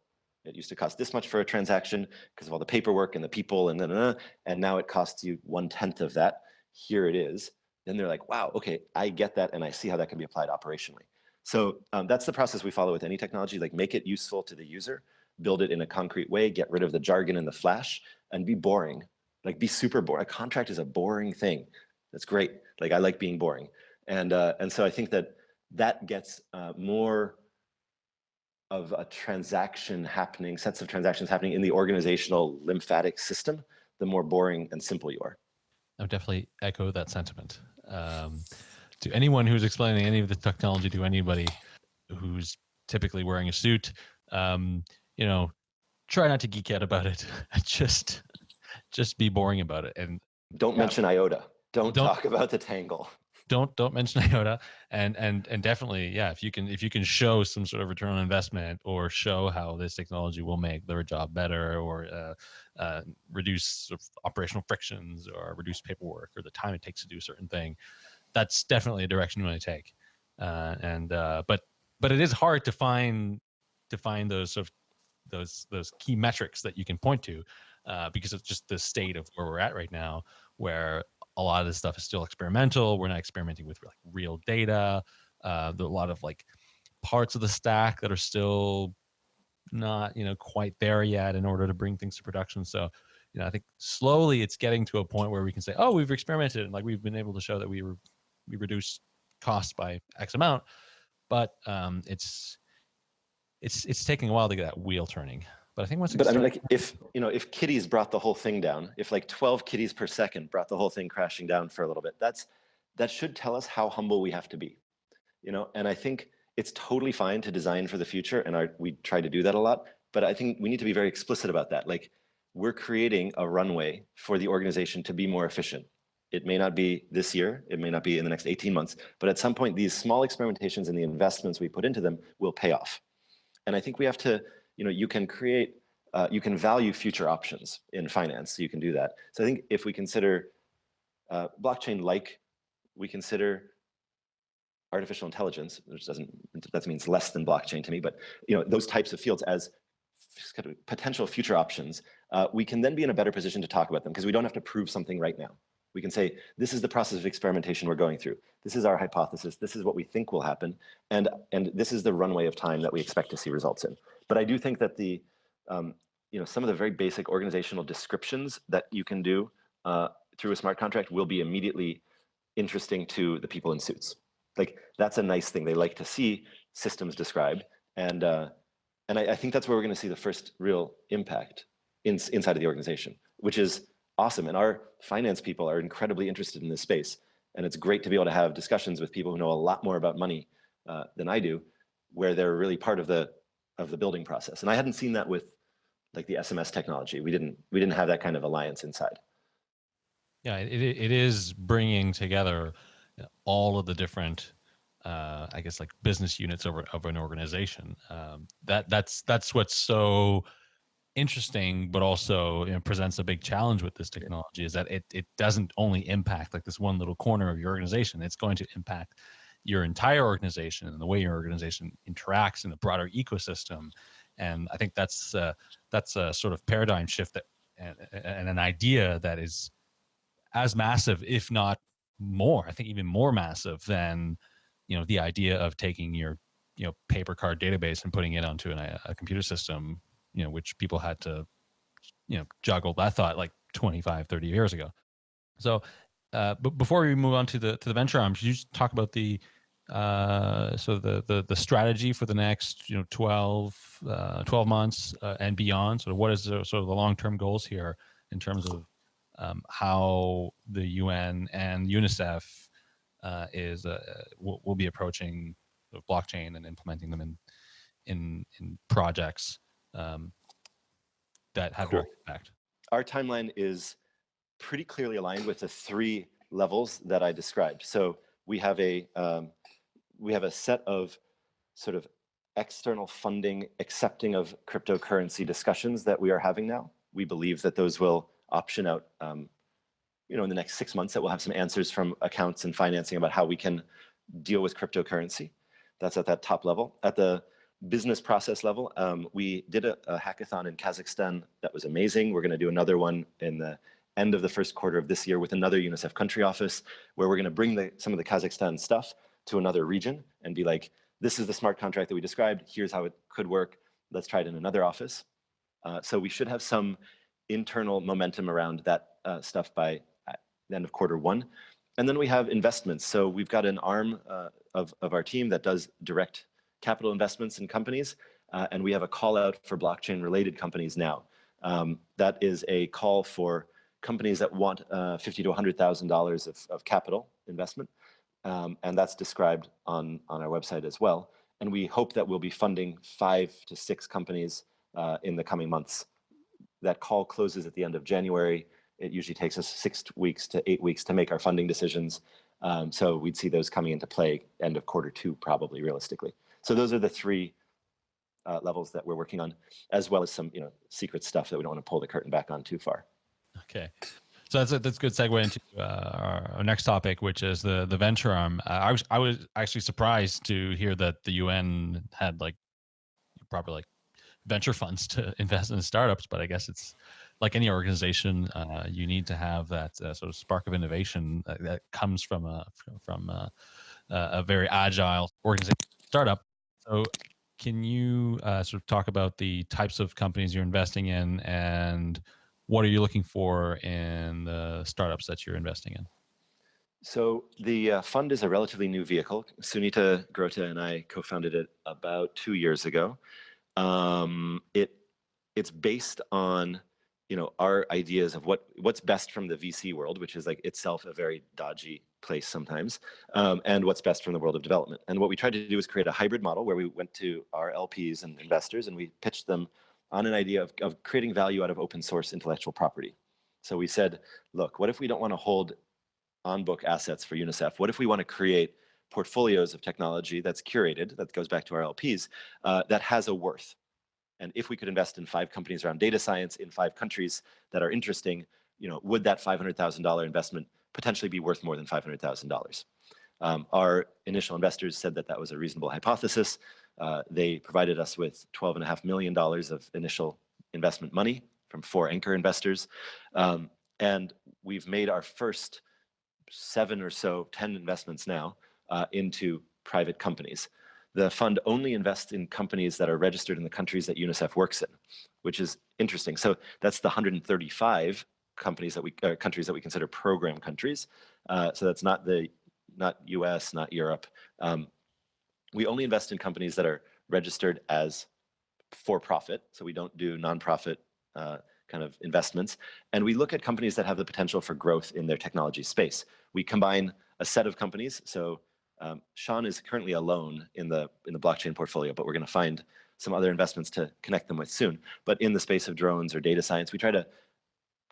It used to cost this much for a transaction because of all the paperwork and the people and then, and now it costs you one tenth of that. Here it is. Then they're like, wow, okay, I get that and I see how that can be applied operationally. So um, that's the process we follow with any technology, like make it useful to the user, build it in a concrete way, get rid of the jargon and the flash, and be boring. Like be super boring. A contract is a boring thing. That's great. Like I like being boring. And, uh, and so I think that that gets uh, more of a transaction happening, sets of transactions happening in the organizational lymphatic system, the more boring and simple you are. I would definitely echo that sentiment. Um, to anyone who's explaining any of the technology to anybody who's typically wearing a suit, um, you know, try not to geek out about it. (laughs) just, just be boring about it. And don't yeah. mention IOTA. Don't, don't talk about the tangle. Don't don't mention (laughs) IOTA. And and and definitely, yeah, if you can if you can show some sort of return on investment or show how this technology will make their job better or uh, uh, reduce sort of operational frictions or reduce paperwork or the time it takes to do a certain thing, that's definitely a direction you want to take. Uh, and uh, but but it is hard to find to find those sort of those those key metrics that you can point to uh, because it's just the state of where we're at right now, where a lot of this stuff is still experimental. We're not experimenting with like real data. Uh, there are a lot of like parts of the stack that are still not you know quite there yet in order to bring things to production. So you know I think slowly it's getting to a point where we can say, oh, we've experimented and like we've been able to show that we were we reduce costs by X amount, but um, it's it's it's taking a while to get that wheel turning. But I think once. But I mean, like if you know, if kitties brought the whole thing down, if like 12 kitties per second brought the whole thing crashing down for a little bit, that's that should tell us how humble we have to be, you know. And I think it's totally fine to design for the future, and our, we try to do that a lot. But I think we need to be very explicit about that. Like we're creating a runway for the organization to be more efficient. It may not be this year, it may not be in the next 18 months, but at some point, these small experimentations and the investments we put into them will pay off. And I think we have to, you know, you can create, uh, you can value future options in finance, you can do that. So I think if we consider uh, blockchain like we consider artificial intelligence, which doesn't, that means less than blockchain to me, but you know, those types of fields as potential future options, uh, we can then be in a better position to talk about them because we don't have to prove something right now. We can say, this is the process of experimentation we're going through. This is our hypothesis. This is what we think will happen. And, and this is the runway of time that we expect to see results in. But I do think that the, um, you know, some of the very basic organizational descriptions that you can do uh, through a smart contract will be immediately interesting to the people in suits. Like that's a nice thing. They like to see systems described. And, uh, and I, I think that's where we're going to see the first real impact in, inside of the organization, which is awesome. And our finance people are incredibly interested in this space. And it's great to be able to have discussions with people who know a lot more about money uh, than I do, where they're really part of the of the building process. And I hadn't seen that with like the SMS technology. We didn't we didn't have that kind of alliance inside. Yeah, it it is bringing together all of the different, uh, I guess, like business units of, of an organization. Um, that that's that's what's so interesting, but also you know, presents a big challenge with this technology is that it, it doesn't only impact like this one little corner of your organization. It's going to impact your entire organization and the way your organization interacts in the broader ecosystem. And I think that's uh, that's a sort of paradigm shift that and, and an idea that is as massive, if not more, I think even more massive than, you know, the idea of taking your, you know, paper card database and putting it onto an, a computer system you know, which people had to, you know, juggle that thought like 25, 30 years ago. So, uh, but before we move on to the to the venture arm, should you just talk about the uh, so the, the the strategy for the next you know 12, uh, 12 months uh, and beyond? Of what is the, sort of the long term goals here in terms of um, how the UN and UNICEF uh, is uh, will, will be approaching blockchain and implementing them in in in projects um, that have cool. direct impact? Our timeline is pretty clearly aligned with the three levels that I described. So we have a um, we have a set of sort of external funding accepting of cryptocurrency discussions that we are having now. We believe that those will option out, um, you know, in the next six months that we'll have some answers from accounts and financing about how we can deal with cryptocurrency. That's at that top level. At the business process level, um, we did a, a, hackathon in Kazakhstan that was amazing. We're going to do another one in the end of the first quarter of this year with another UNICEF country office, where we're going to bring the, some of the Kazakhstan stuff to another region and be like, this is the smart contract that we described. Here's how it could work. Let's try it in another office. Uh, so we should have some internal momentum around that uh, stuff by the end of quarter one. And then we have investments. So we've got an arm uh, of, of our team that does direct capital investments in companies. Uh, and we have a call out for blockchain related companies now. Um, that is a call for companies that want uh, 50 to $100,000 of, of capital investment. Um, and that's described on, on our website as well. And we hope that we'll be funding five to six companies uh, in the coming months. That call closes at the end of January. It usually takes us six weeks to eight weeks to make our funding decisions. Um, so we'd see those coming into play end of quarter two, probably realistically. So those are the three uh, levels that we're working on, as well as some you know secret stuff that we don't want to pull the curtain back on too far. Okay. So that's a, that's a good segue into uh, our, next topic, which is the the venture arm. Uh, I was I was actually surprised to hear that the UN had like proper like venture funds to (laughs) invest in startups, but I guess it's like any organization, uh, you need to have that uh, sort of spark of innovation that, that comes from a from a, a very agile organization startup. So, can you uh, sort of talk about the types of companies you're investing in, and what are you looking for in the startups that you're investing in? So the uh, fund is a relatively new vehicle. Sunita Grote and I co-founded it about two years ago. Um, it it's based on you know our ideas of what what's best from the VC world, which is like itself a very dodgy place sometimes, um, and what's best from the world of development. And what we tried to do is create a hybrid model where we went to our LPs and investors and we pitched them on an idea of, of creating value out of open source intellectual property. So we said, look, what if we don't want to hold on book assets for UNICEF? What if we want to create portfolios of technology that's curated, that goes back to our LPs, uh, that has a worth? And if we could invest in five companies around data science in five countries that are interesting, you know, would that $500,000 investment potentially be worth more than $500,000? Um, our initial investors said that that was a reasonable hypothesis. Uh, they provided us with $12.5 million of initial investment money from four anchor investors. Um, and we've made our first seven or so, 10 investments now uh, into private companies the fund only invests in companies that are registered in the countries that UNICEF works in, which is interesting. So that's the 135 companies that we uh, countries that we consider program countries. Uh, so that's not the not U.S., not Europe. Um, we only invest in companies that are registered as for profit. So we don't do nonprofit uh, kind of investments. And we look at companies that have the potential for growth in their technology space. We combine a set of companies. So um, Shaun is currently alone in the in the blockchain portfolio, but we're going to find some other investments to connect them with soon. But in the space of drones or data science, we try to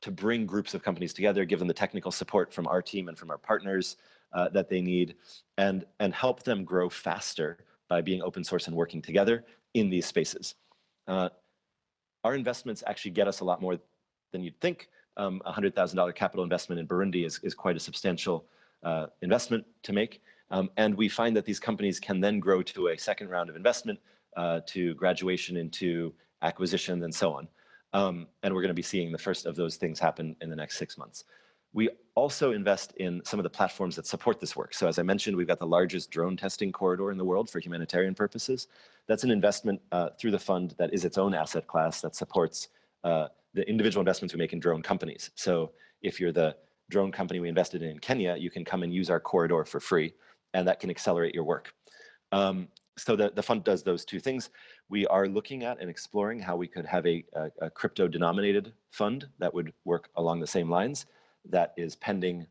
to bring groups of companies together, give them the technical support from our team and from our partners uh, that they need, and and help them grow faster by being open source and working together in these spaces. Uh, our investments actually get us a lot more than you'd think. Um, a $100,000 capital investment in Burundi is, is quite a substantial uh, investment to make. Um, and we find that these companies can then grow to a second round of investment, uh, to graduation into acquisition and so on. Um, and we're going to be seeing the first of those things happen in the next six months. We also invest in some of the platforms that support this work. So as I mentioned, we've got the largest drone testing corridor in the world for humanitarian purposes. That's an investment uh, through the fund that is its own asset class that supports uh, the individual investments we make in drone companies. So if you're the drone company we invested in in Kenya, you can come and use our corridor for free and that can accelerate your work. Um, so the, the fund does those two things. We are looking at and exploring how we could have a, a, a crypto denominated fund that would work along the same lines that is pending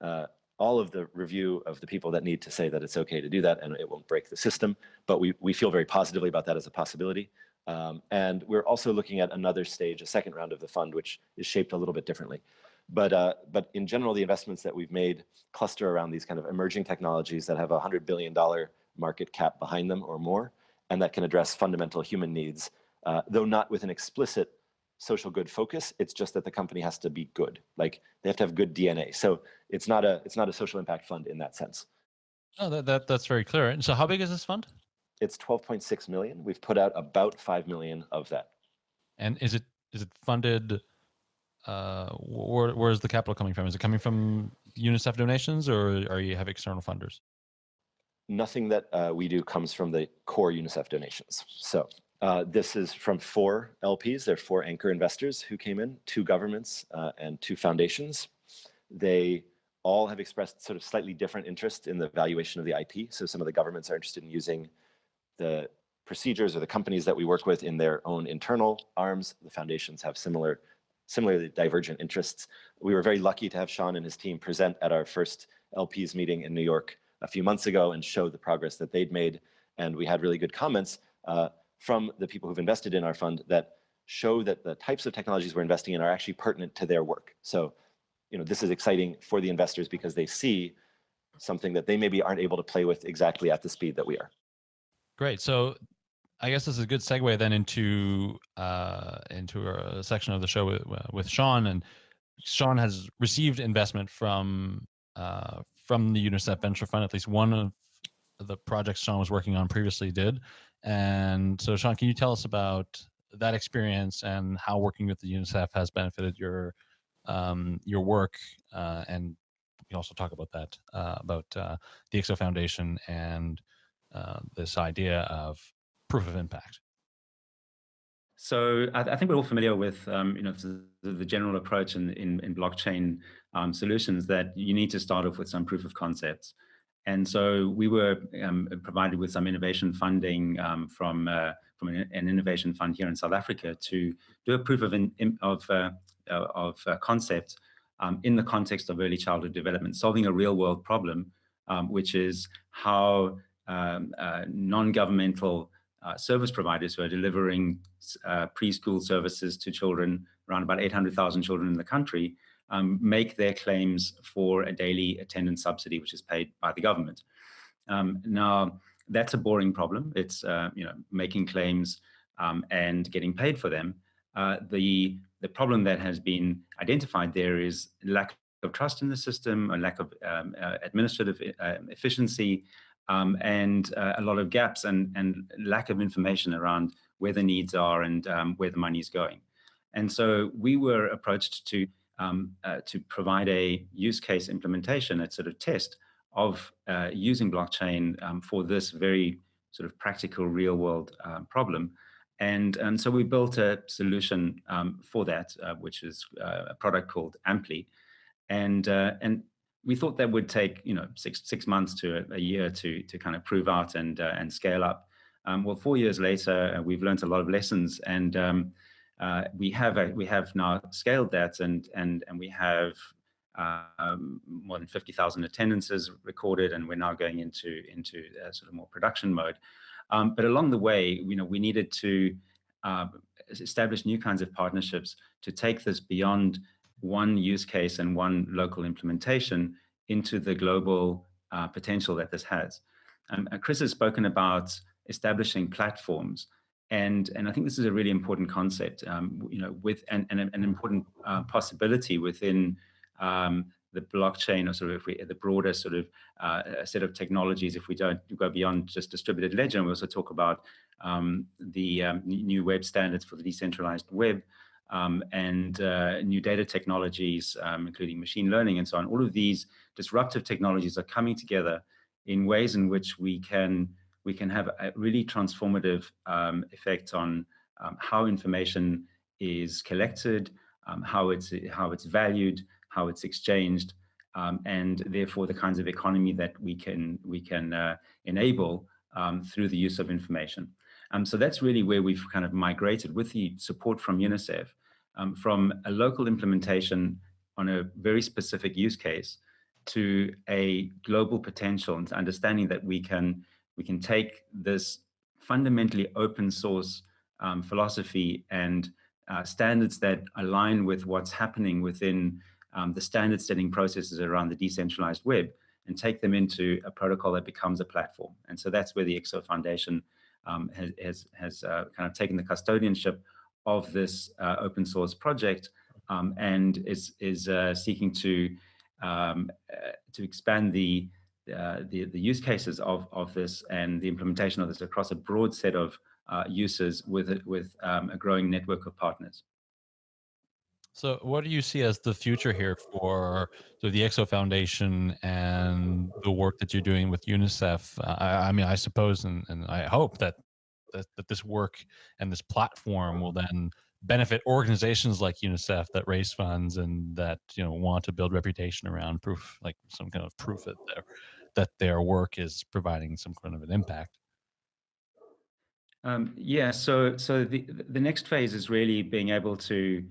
uh, all of the review of the people that need to say that it's okay to do that and it won't break the system. But we, we feel very positively about that as a possibility. Um, and we're also looking at another stage, a second round of the fund, which is shaped a little bit differently. But, uh, but in general, the investments that we've made cluster around these kind of emerging technologies that have a $100 billion market cap behind them or more, and that can address fundamental human needs, uh, though not with an explicit social good focus. It's just that the company has to be good. Like they have to have good DNA. So it's not a it's not a social impact fund in that sense. Oh, that, that that's very clear. And so how big is this fund? It's 12.6 million. We've put out about 5 million of that. And is it is it funded uh where where's the capital coming from? Is it coming from UNICEF donations or are you have external funders? Nothing that uh, we do comes from the core UNICEF donations. So uh, this is from four LPs. There are four anchor investors who came in, two governments uh, and two foundations. They all have expressed sort of slightly different interest in the valuation of the IP. So some of the governments are interested in using the procedures or the companies that we work with in their own internal arms. The foundations have similar, similarly divergent interests. We were very lucky to have Shaun and his team present at our first LPs meeting in New York a few months ago and show the progress that they'd made. And we had really good comments uh, from the people who've invested in our fund that show that the types of technologies we're investing in are actually pertinent to their work. So, you know, this is exciting for the investors because they see something that they maybe aren't able to play with exactly at the speed that we are. Great. So I guess this is a good segue then into uh, into a section of the show with, with Shaun. And Shaun has received investment from uh, from the UNICEF Venture Fund. At least one of the projects Shaun was working on previously did. And so, Shaun, can you tell us about that experience and how working with the UNICEF has benefited your um, your work? Uh, and we can also talk about that uh, about uh, the IXO Foundation and uh, this idea of proof of impact. So I, I, think we're all familiar with um, you know the, the, general approach in, in, in blockchain um, solutions that you need to start off with some proof of concepts. And so we were um, provided with some innovation funding um, from uh, from an, innovation fund here in South Africa to do a proof of in, of uh, uh of uh, concept um, in the context of early childhood development, solving a real world problem, um, which is how um, uh, non-governmental uh, service providers who are delivering preschool services to children, around about 800,000 children in the country, um, make their claims for a daily attendance subsidy, which is paid by the government. Um, now, that's a boring problem. It's uh, you know making claims um, and getting paid for them. Uh, the the problem that has been identified there is lack of trust in the system, a lack of um, uh, administrative uh, efficiency, um, and uh, a lot of gaps and, and lack of information around where the needs are and um, where the money is going. And so we were approached to um, uh, to provide a use case implementation, a sort of test of uh, using blockchain um, for this very sort of practical real world uh, problem. And, and so we built a solution um, for that, uh, which is uh, a product called Amply. And, and we thought that would take you know six six months to a, year to to kind of prove out and uh, and scale up. Um, well, four years later, uh, we've learned a lot of lessons, and um, uh, we have a, we have now scaled that, and and and we have um, more than fifty thousand attendances recorded, and we're now going into into sort of more production mode. Um, but along the way, you know, we needed to uh, establish new kinds of partnerships to take this beyond one use case and one local implementation into the global uh, potential that this has. Um, uh, Chris has spoken about establishing platforms, and and I think this is a really important concept. Um, you know, with and, and an important uh, possibility within um, the blockchain or sort of if we the broader sort of uh, set of technologies. If we don't go beyond just distributed ledger, we also talk about um, the um, new web standards for the decentralized web um, and uh, new data technologies, um, including machine learning and so on. All of these disruptive technologies are coming together in ways in which we can we can have a really transformative um, effect on um, how information is collected, um, how it's how it's valued, how it's exchanged, um, and therefore the kinds of economy that we can we can uh, enable through the use of information. Um, so that's really where we've kind of migrated with the support from UNICEF um, from a local implementation on a very specific use case to a global potential and understanding that we can we can take this fundamentally open source um, philosophy and uh, standards that align with what's happening within um, the standard setting processes around the decentralized web and take them into a protocol that becomes a platform. And so that's where the IXO Foundation um, has has, has uh, kind of taken the custodianship of this uh, open source project um, and is is uh, seeking to um, uh, to expand the, uh, the the use cases of of this and the implementation of this across a broad set of uh, uses with with um, a growing network of partners. So, what do you see as the future here for so the IXO Foundation and the work that you're doing with UNICEF? Uh, I, I, mean, I suppose and, and I hope that, that that this work and this platform will then benefit organizations like UNICEF that raise funds and that you know want to build reputation around proof, like some kind of proof that their that their work is providing some kind of an impact. Um, yeah. So so the the next phase is really being able to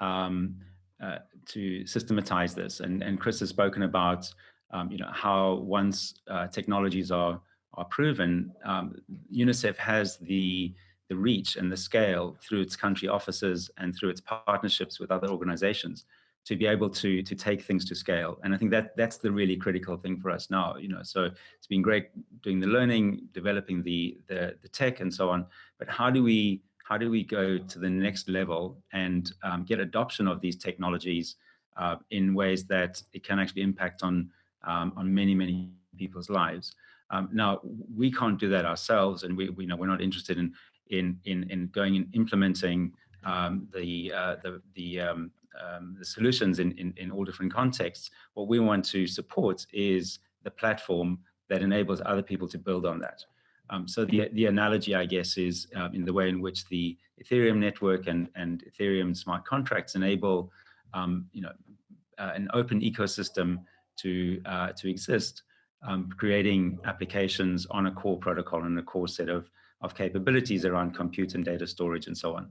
um, uh, to systematize this. And, and Chris has spoken about, um, you know, how once uh, technologies are, are proven, um, UNICEF has the, the reach and the scale through its country offices and through its partnerships with other organizations to be able to to take things to scale. And I think that that's the really critical thing for us now. You know, so it's been great doing the learning, developing the the, the tech and so on. But how do we how do we go to the next level and um, get adoption of these technologies uh, in ways that it can actually impact on um, on many many people's lives. Um, now we can't do that ourselves, and we, we know we're not interested in in in in going and implementing um, the uh, the the, um, um, the solutions in, in in all different contexts. What we want to support is the platform that enables other people to build on that. Um, so the, the analogy, I guess, is um, in the way in which the Ethereum network and, and Ethereum smart contracts enable, um, you know, uh, an open ecosystem to, uh, to exist, um, creating applications on a core protocol and a core set of, of capabilities around compute and data storage and so on.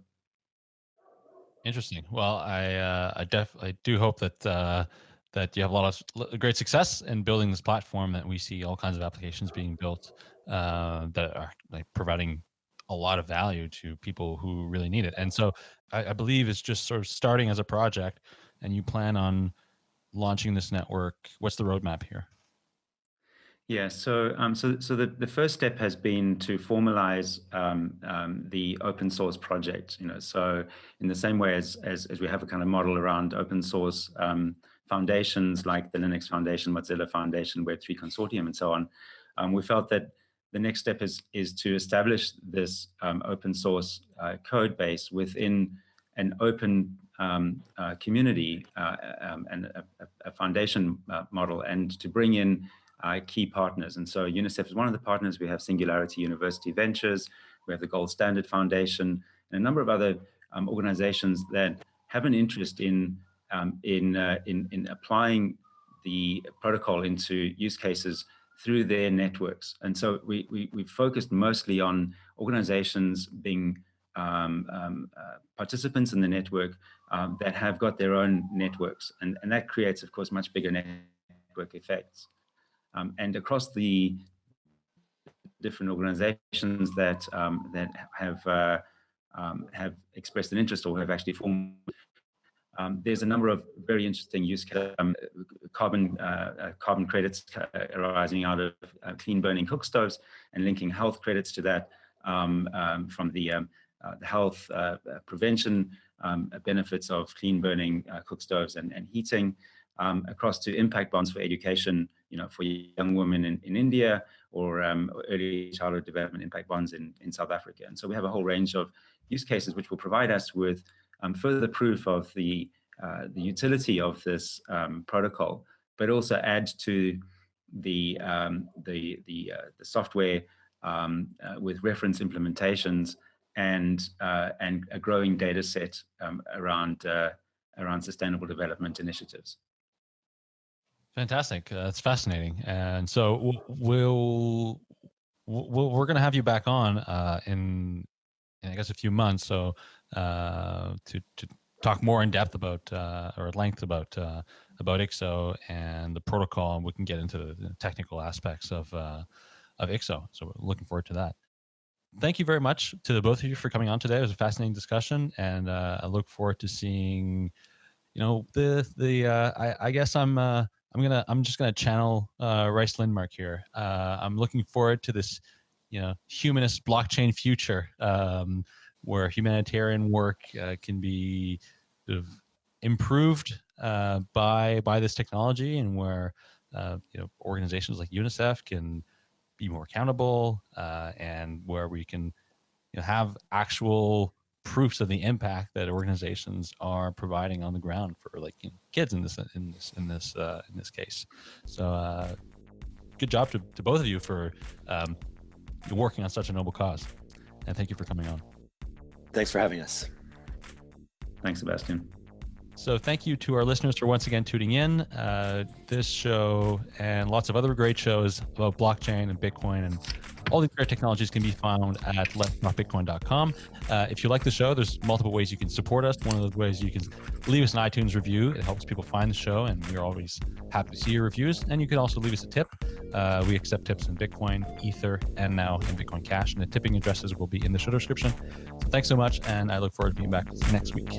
Interesting. Well, I uh, I definitely do hope that uh, that you have a lot of great success in building this platform. That we see all kinds of applications being built uh, that are like providing a lot of value to people who really need it. And so I, I, believe it's just sort of starting as a project and you plan on launching this network. What's the roadmap here? Yeah, so um, so so the, the first step has been to formalize um, um, the open source project. You know, so in the same way as as, as we have a kind of model around open source um, foundations like the Linux Foundation, Mozilla Foundation, Web3 Consortium, and so on, um, we felt that the next step is, is to establish this um, open source uh, code base within an open um, uh, community uh, um, and a, a foundation uh, model and to bring in uh, key partners. And so UNICEF is one of the partners. We have Singularity University Ventures, we have the Gold Standard Foundation, and a number of other um, organizations that have an interest in, um, in, uh, in, in applying the protocol into use cases through their networks. And so we, we, we focused mostly on organizations being um, um, uh, participants in the network um, that have got their own networks. And, and that creates, of course, much bigger network effects. Um, and across the different organizations that, um, that have, uh, um, have expressed an interest or have actually formed um, there's a number of very interesting use um, carbon uh, uh, carbon credits uh, arising out of uh, clean burning cook stoves and linking health credits to that um, from the, uh, the health prevention benefits of clean burning cook stoves and, and heating across to impact bonds for education, you know, for young women in, in India or early childhood development impact bonds in, in South Africa. And so we have a whole range of use cases which will provide us with um, further proof of the, uh, the utility of this um, protocol, but also add to the, um, the, the, uh, the, software um, uh, with reference implementations and, uh, and a growing data set um, around, uh, around sustainable development initiatives. Fantastic. That's fascinating. And so we'll, we'll we're going to have you back on uh, in, in, I guess, a few months. So uh, to to talk more in depth about uh, or at length about uh, about IXO and the protocol, and we can get into the technical aspects of uh, of IXO. So we're looking forward to that. Thank you very much to the both of you for coming on today. It was a fascinating discussion, and uh, I look forward to seeing, you know, the the. Uh, I, I guess I'm uh, I'm gonna I'm just gonna channel uh, Rhys Lindmark here. Uh, I'm looking forward to this you know humanist blockchain future um, where humanitarian work uh, can be sort of improved uh, by by this technology, and where uh, you know organizations like UNICEF can be more accountable, uh, and where we can you know, have actual proofs of the impact that organizations are providing on the ground for like you know, kids in this in this in this uh, in this case. So uh, good job to, to both of you for um, working on such a noble cause, and thank you for coming on. Thanks for having us. Thanks, Sebastian. So thank you to our listeners for once again tuning in. Uh, this show and lots of other great shows about blockchain and Bitcoin and all these great technologies can be found at letstalkbitcoin.com. Uh, if you like the show, there's multiple ways you can support us. One of the ways you can leave us an iTunes review. It helps people find the show, and we're always happy to see your reviews. And you can also leave us a tip. Uh, we accept tips in Bitcoin, Ether, and now in Bitcoin Cash. And the tipping addresses will be in the show description. So thanks so much, and I look forward to being back next week.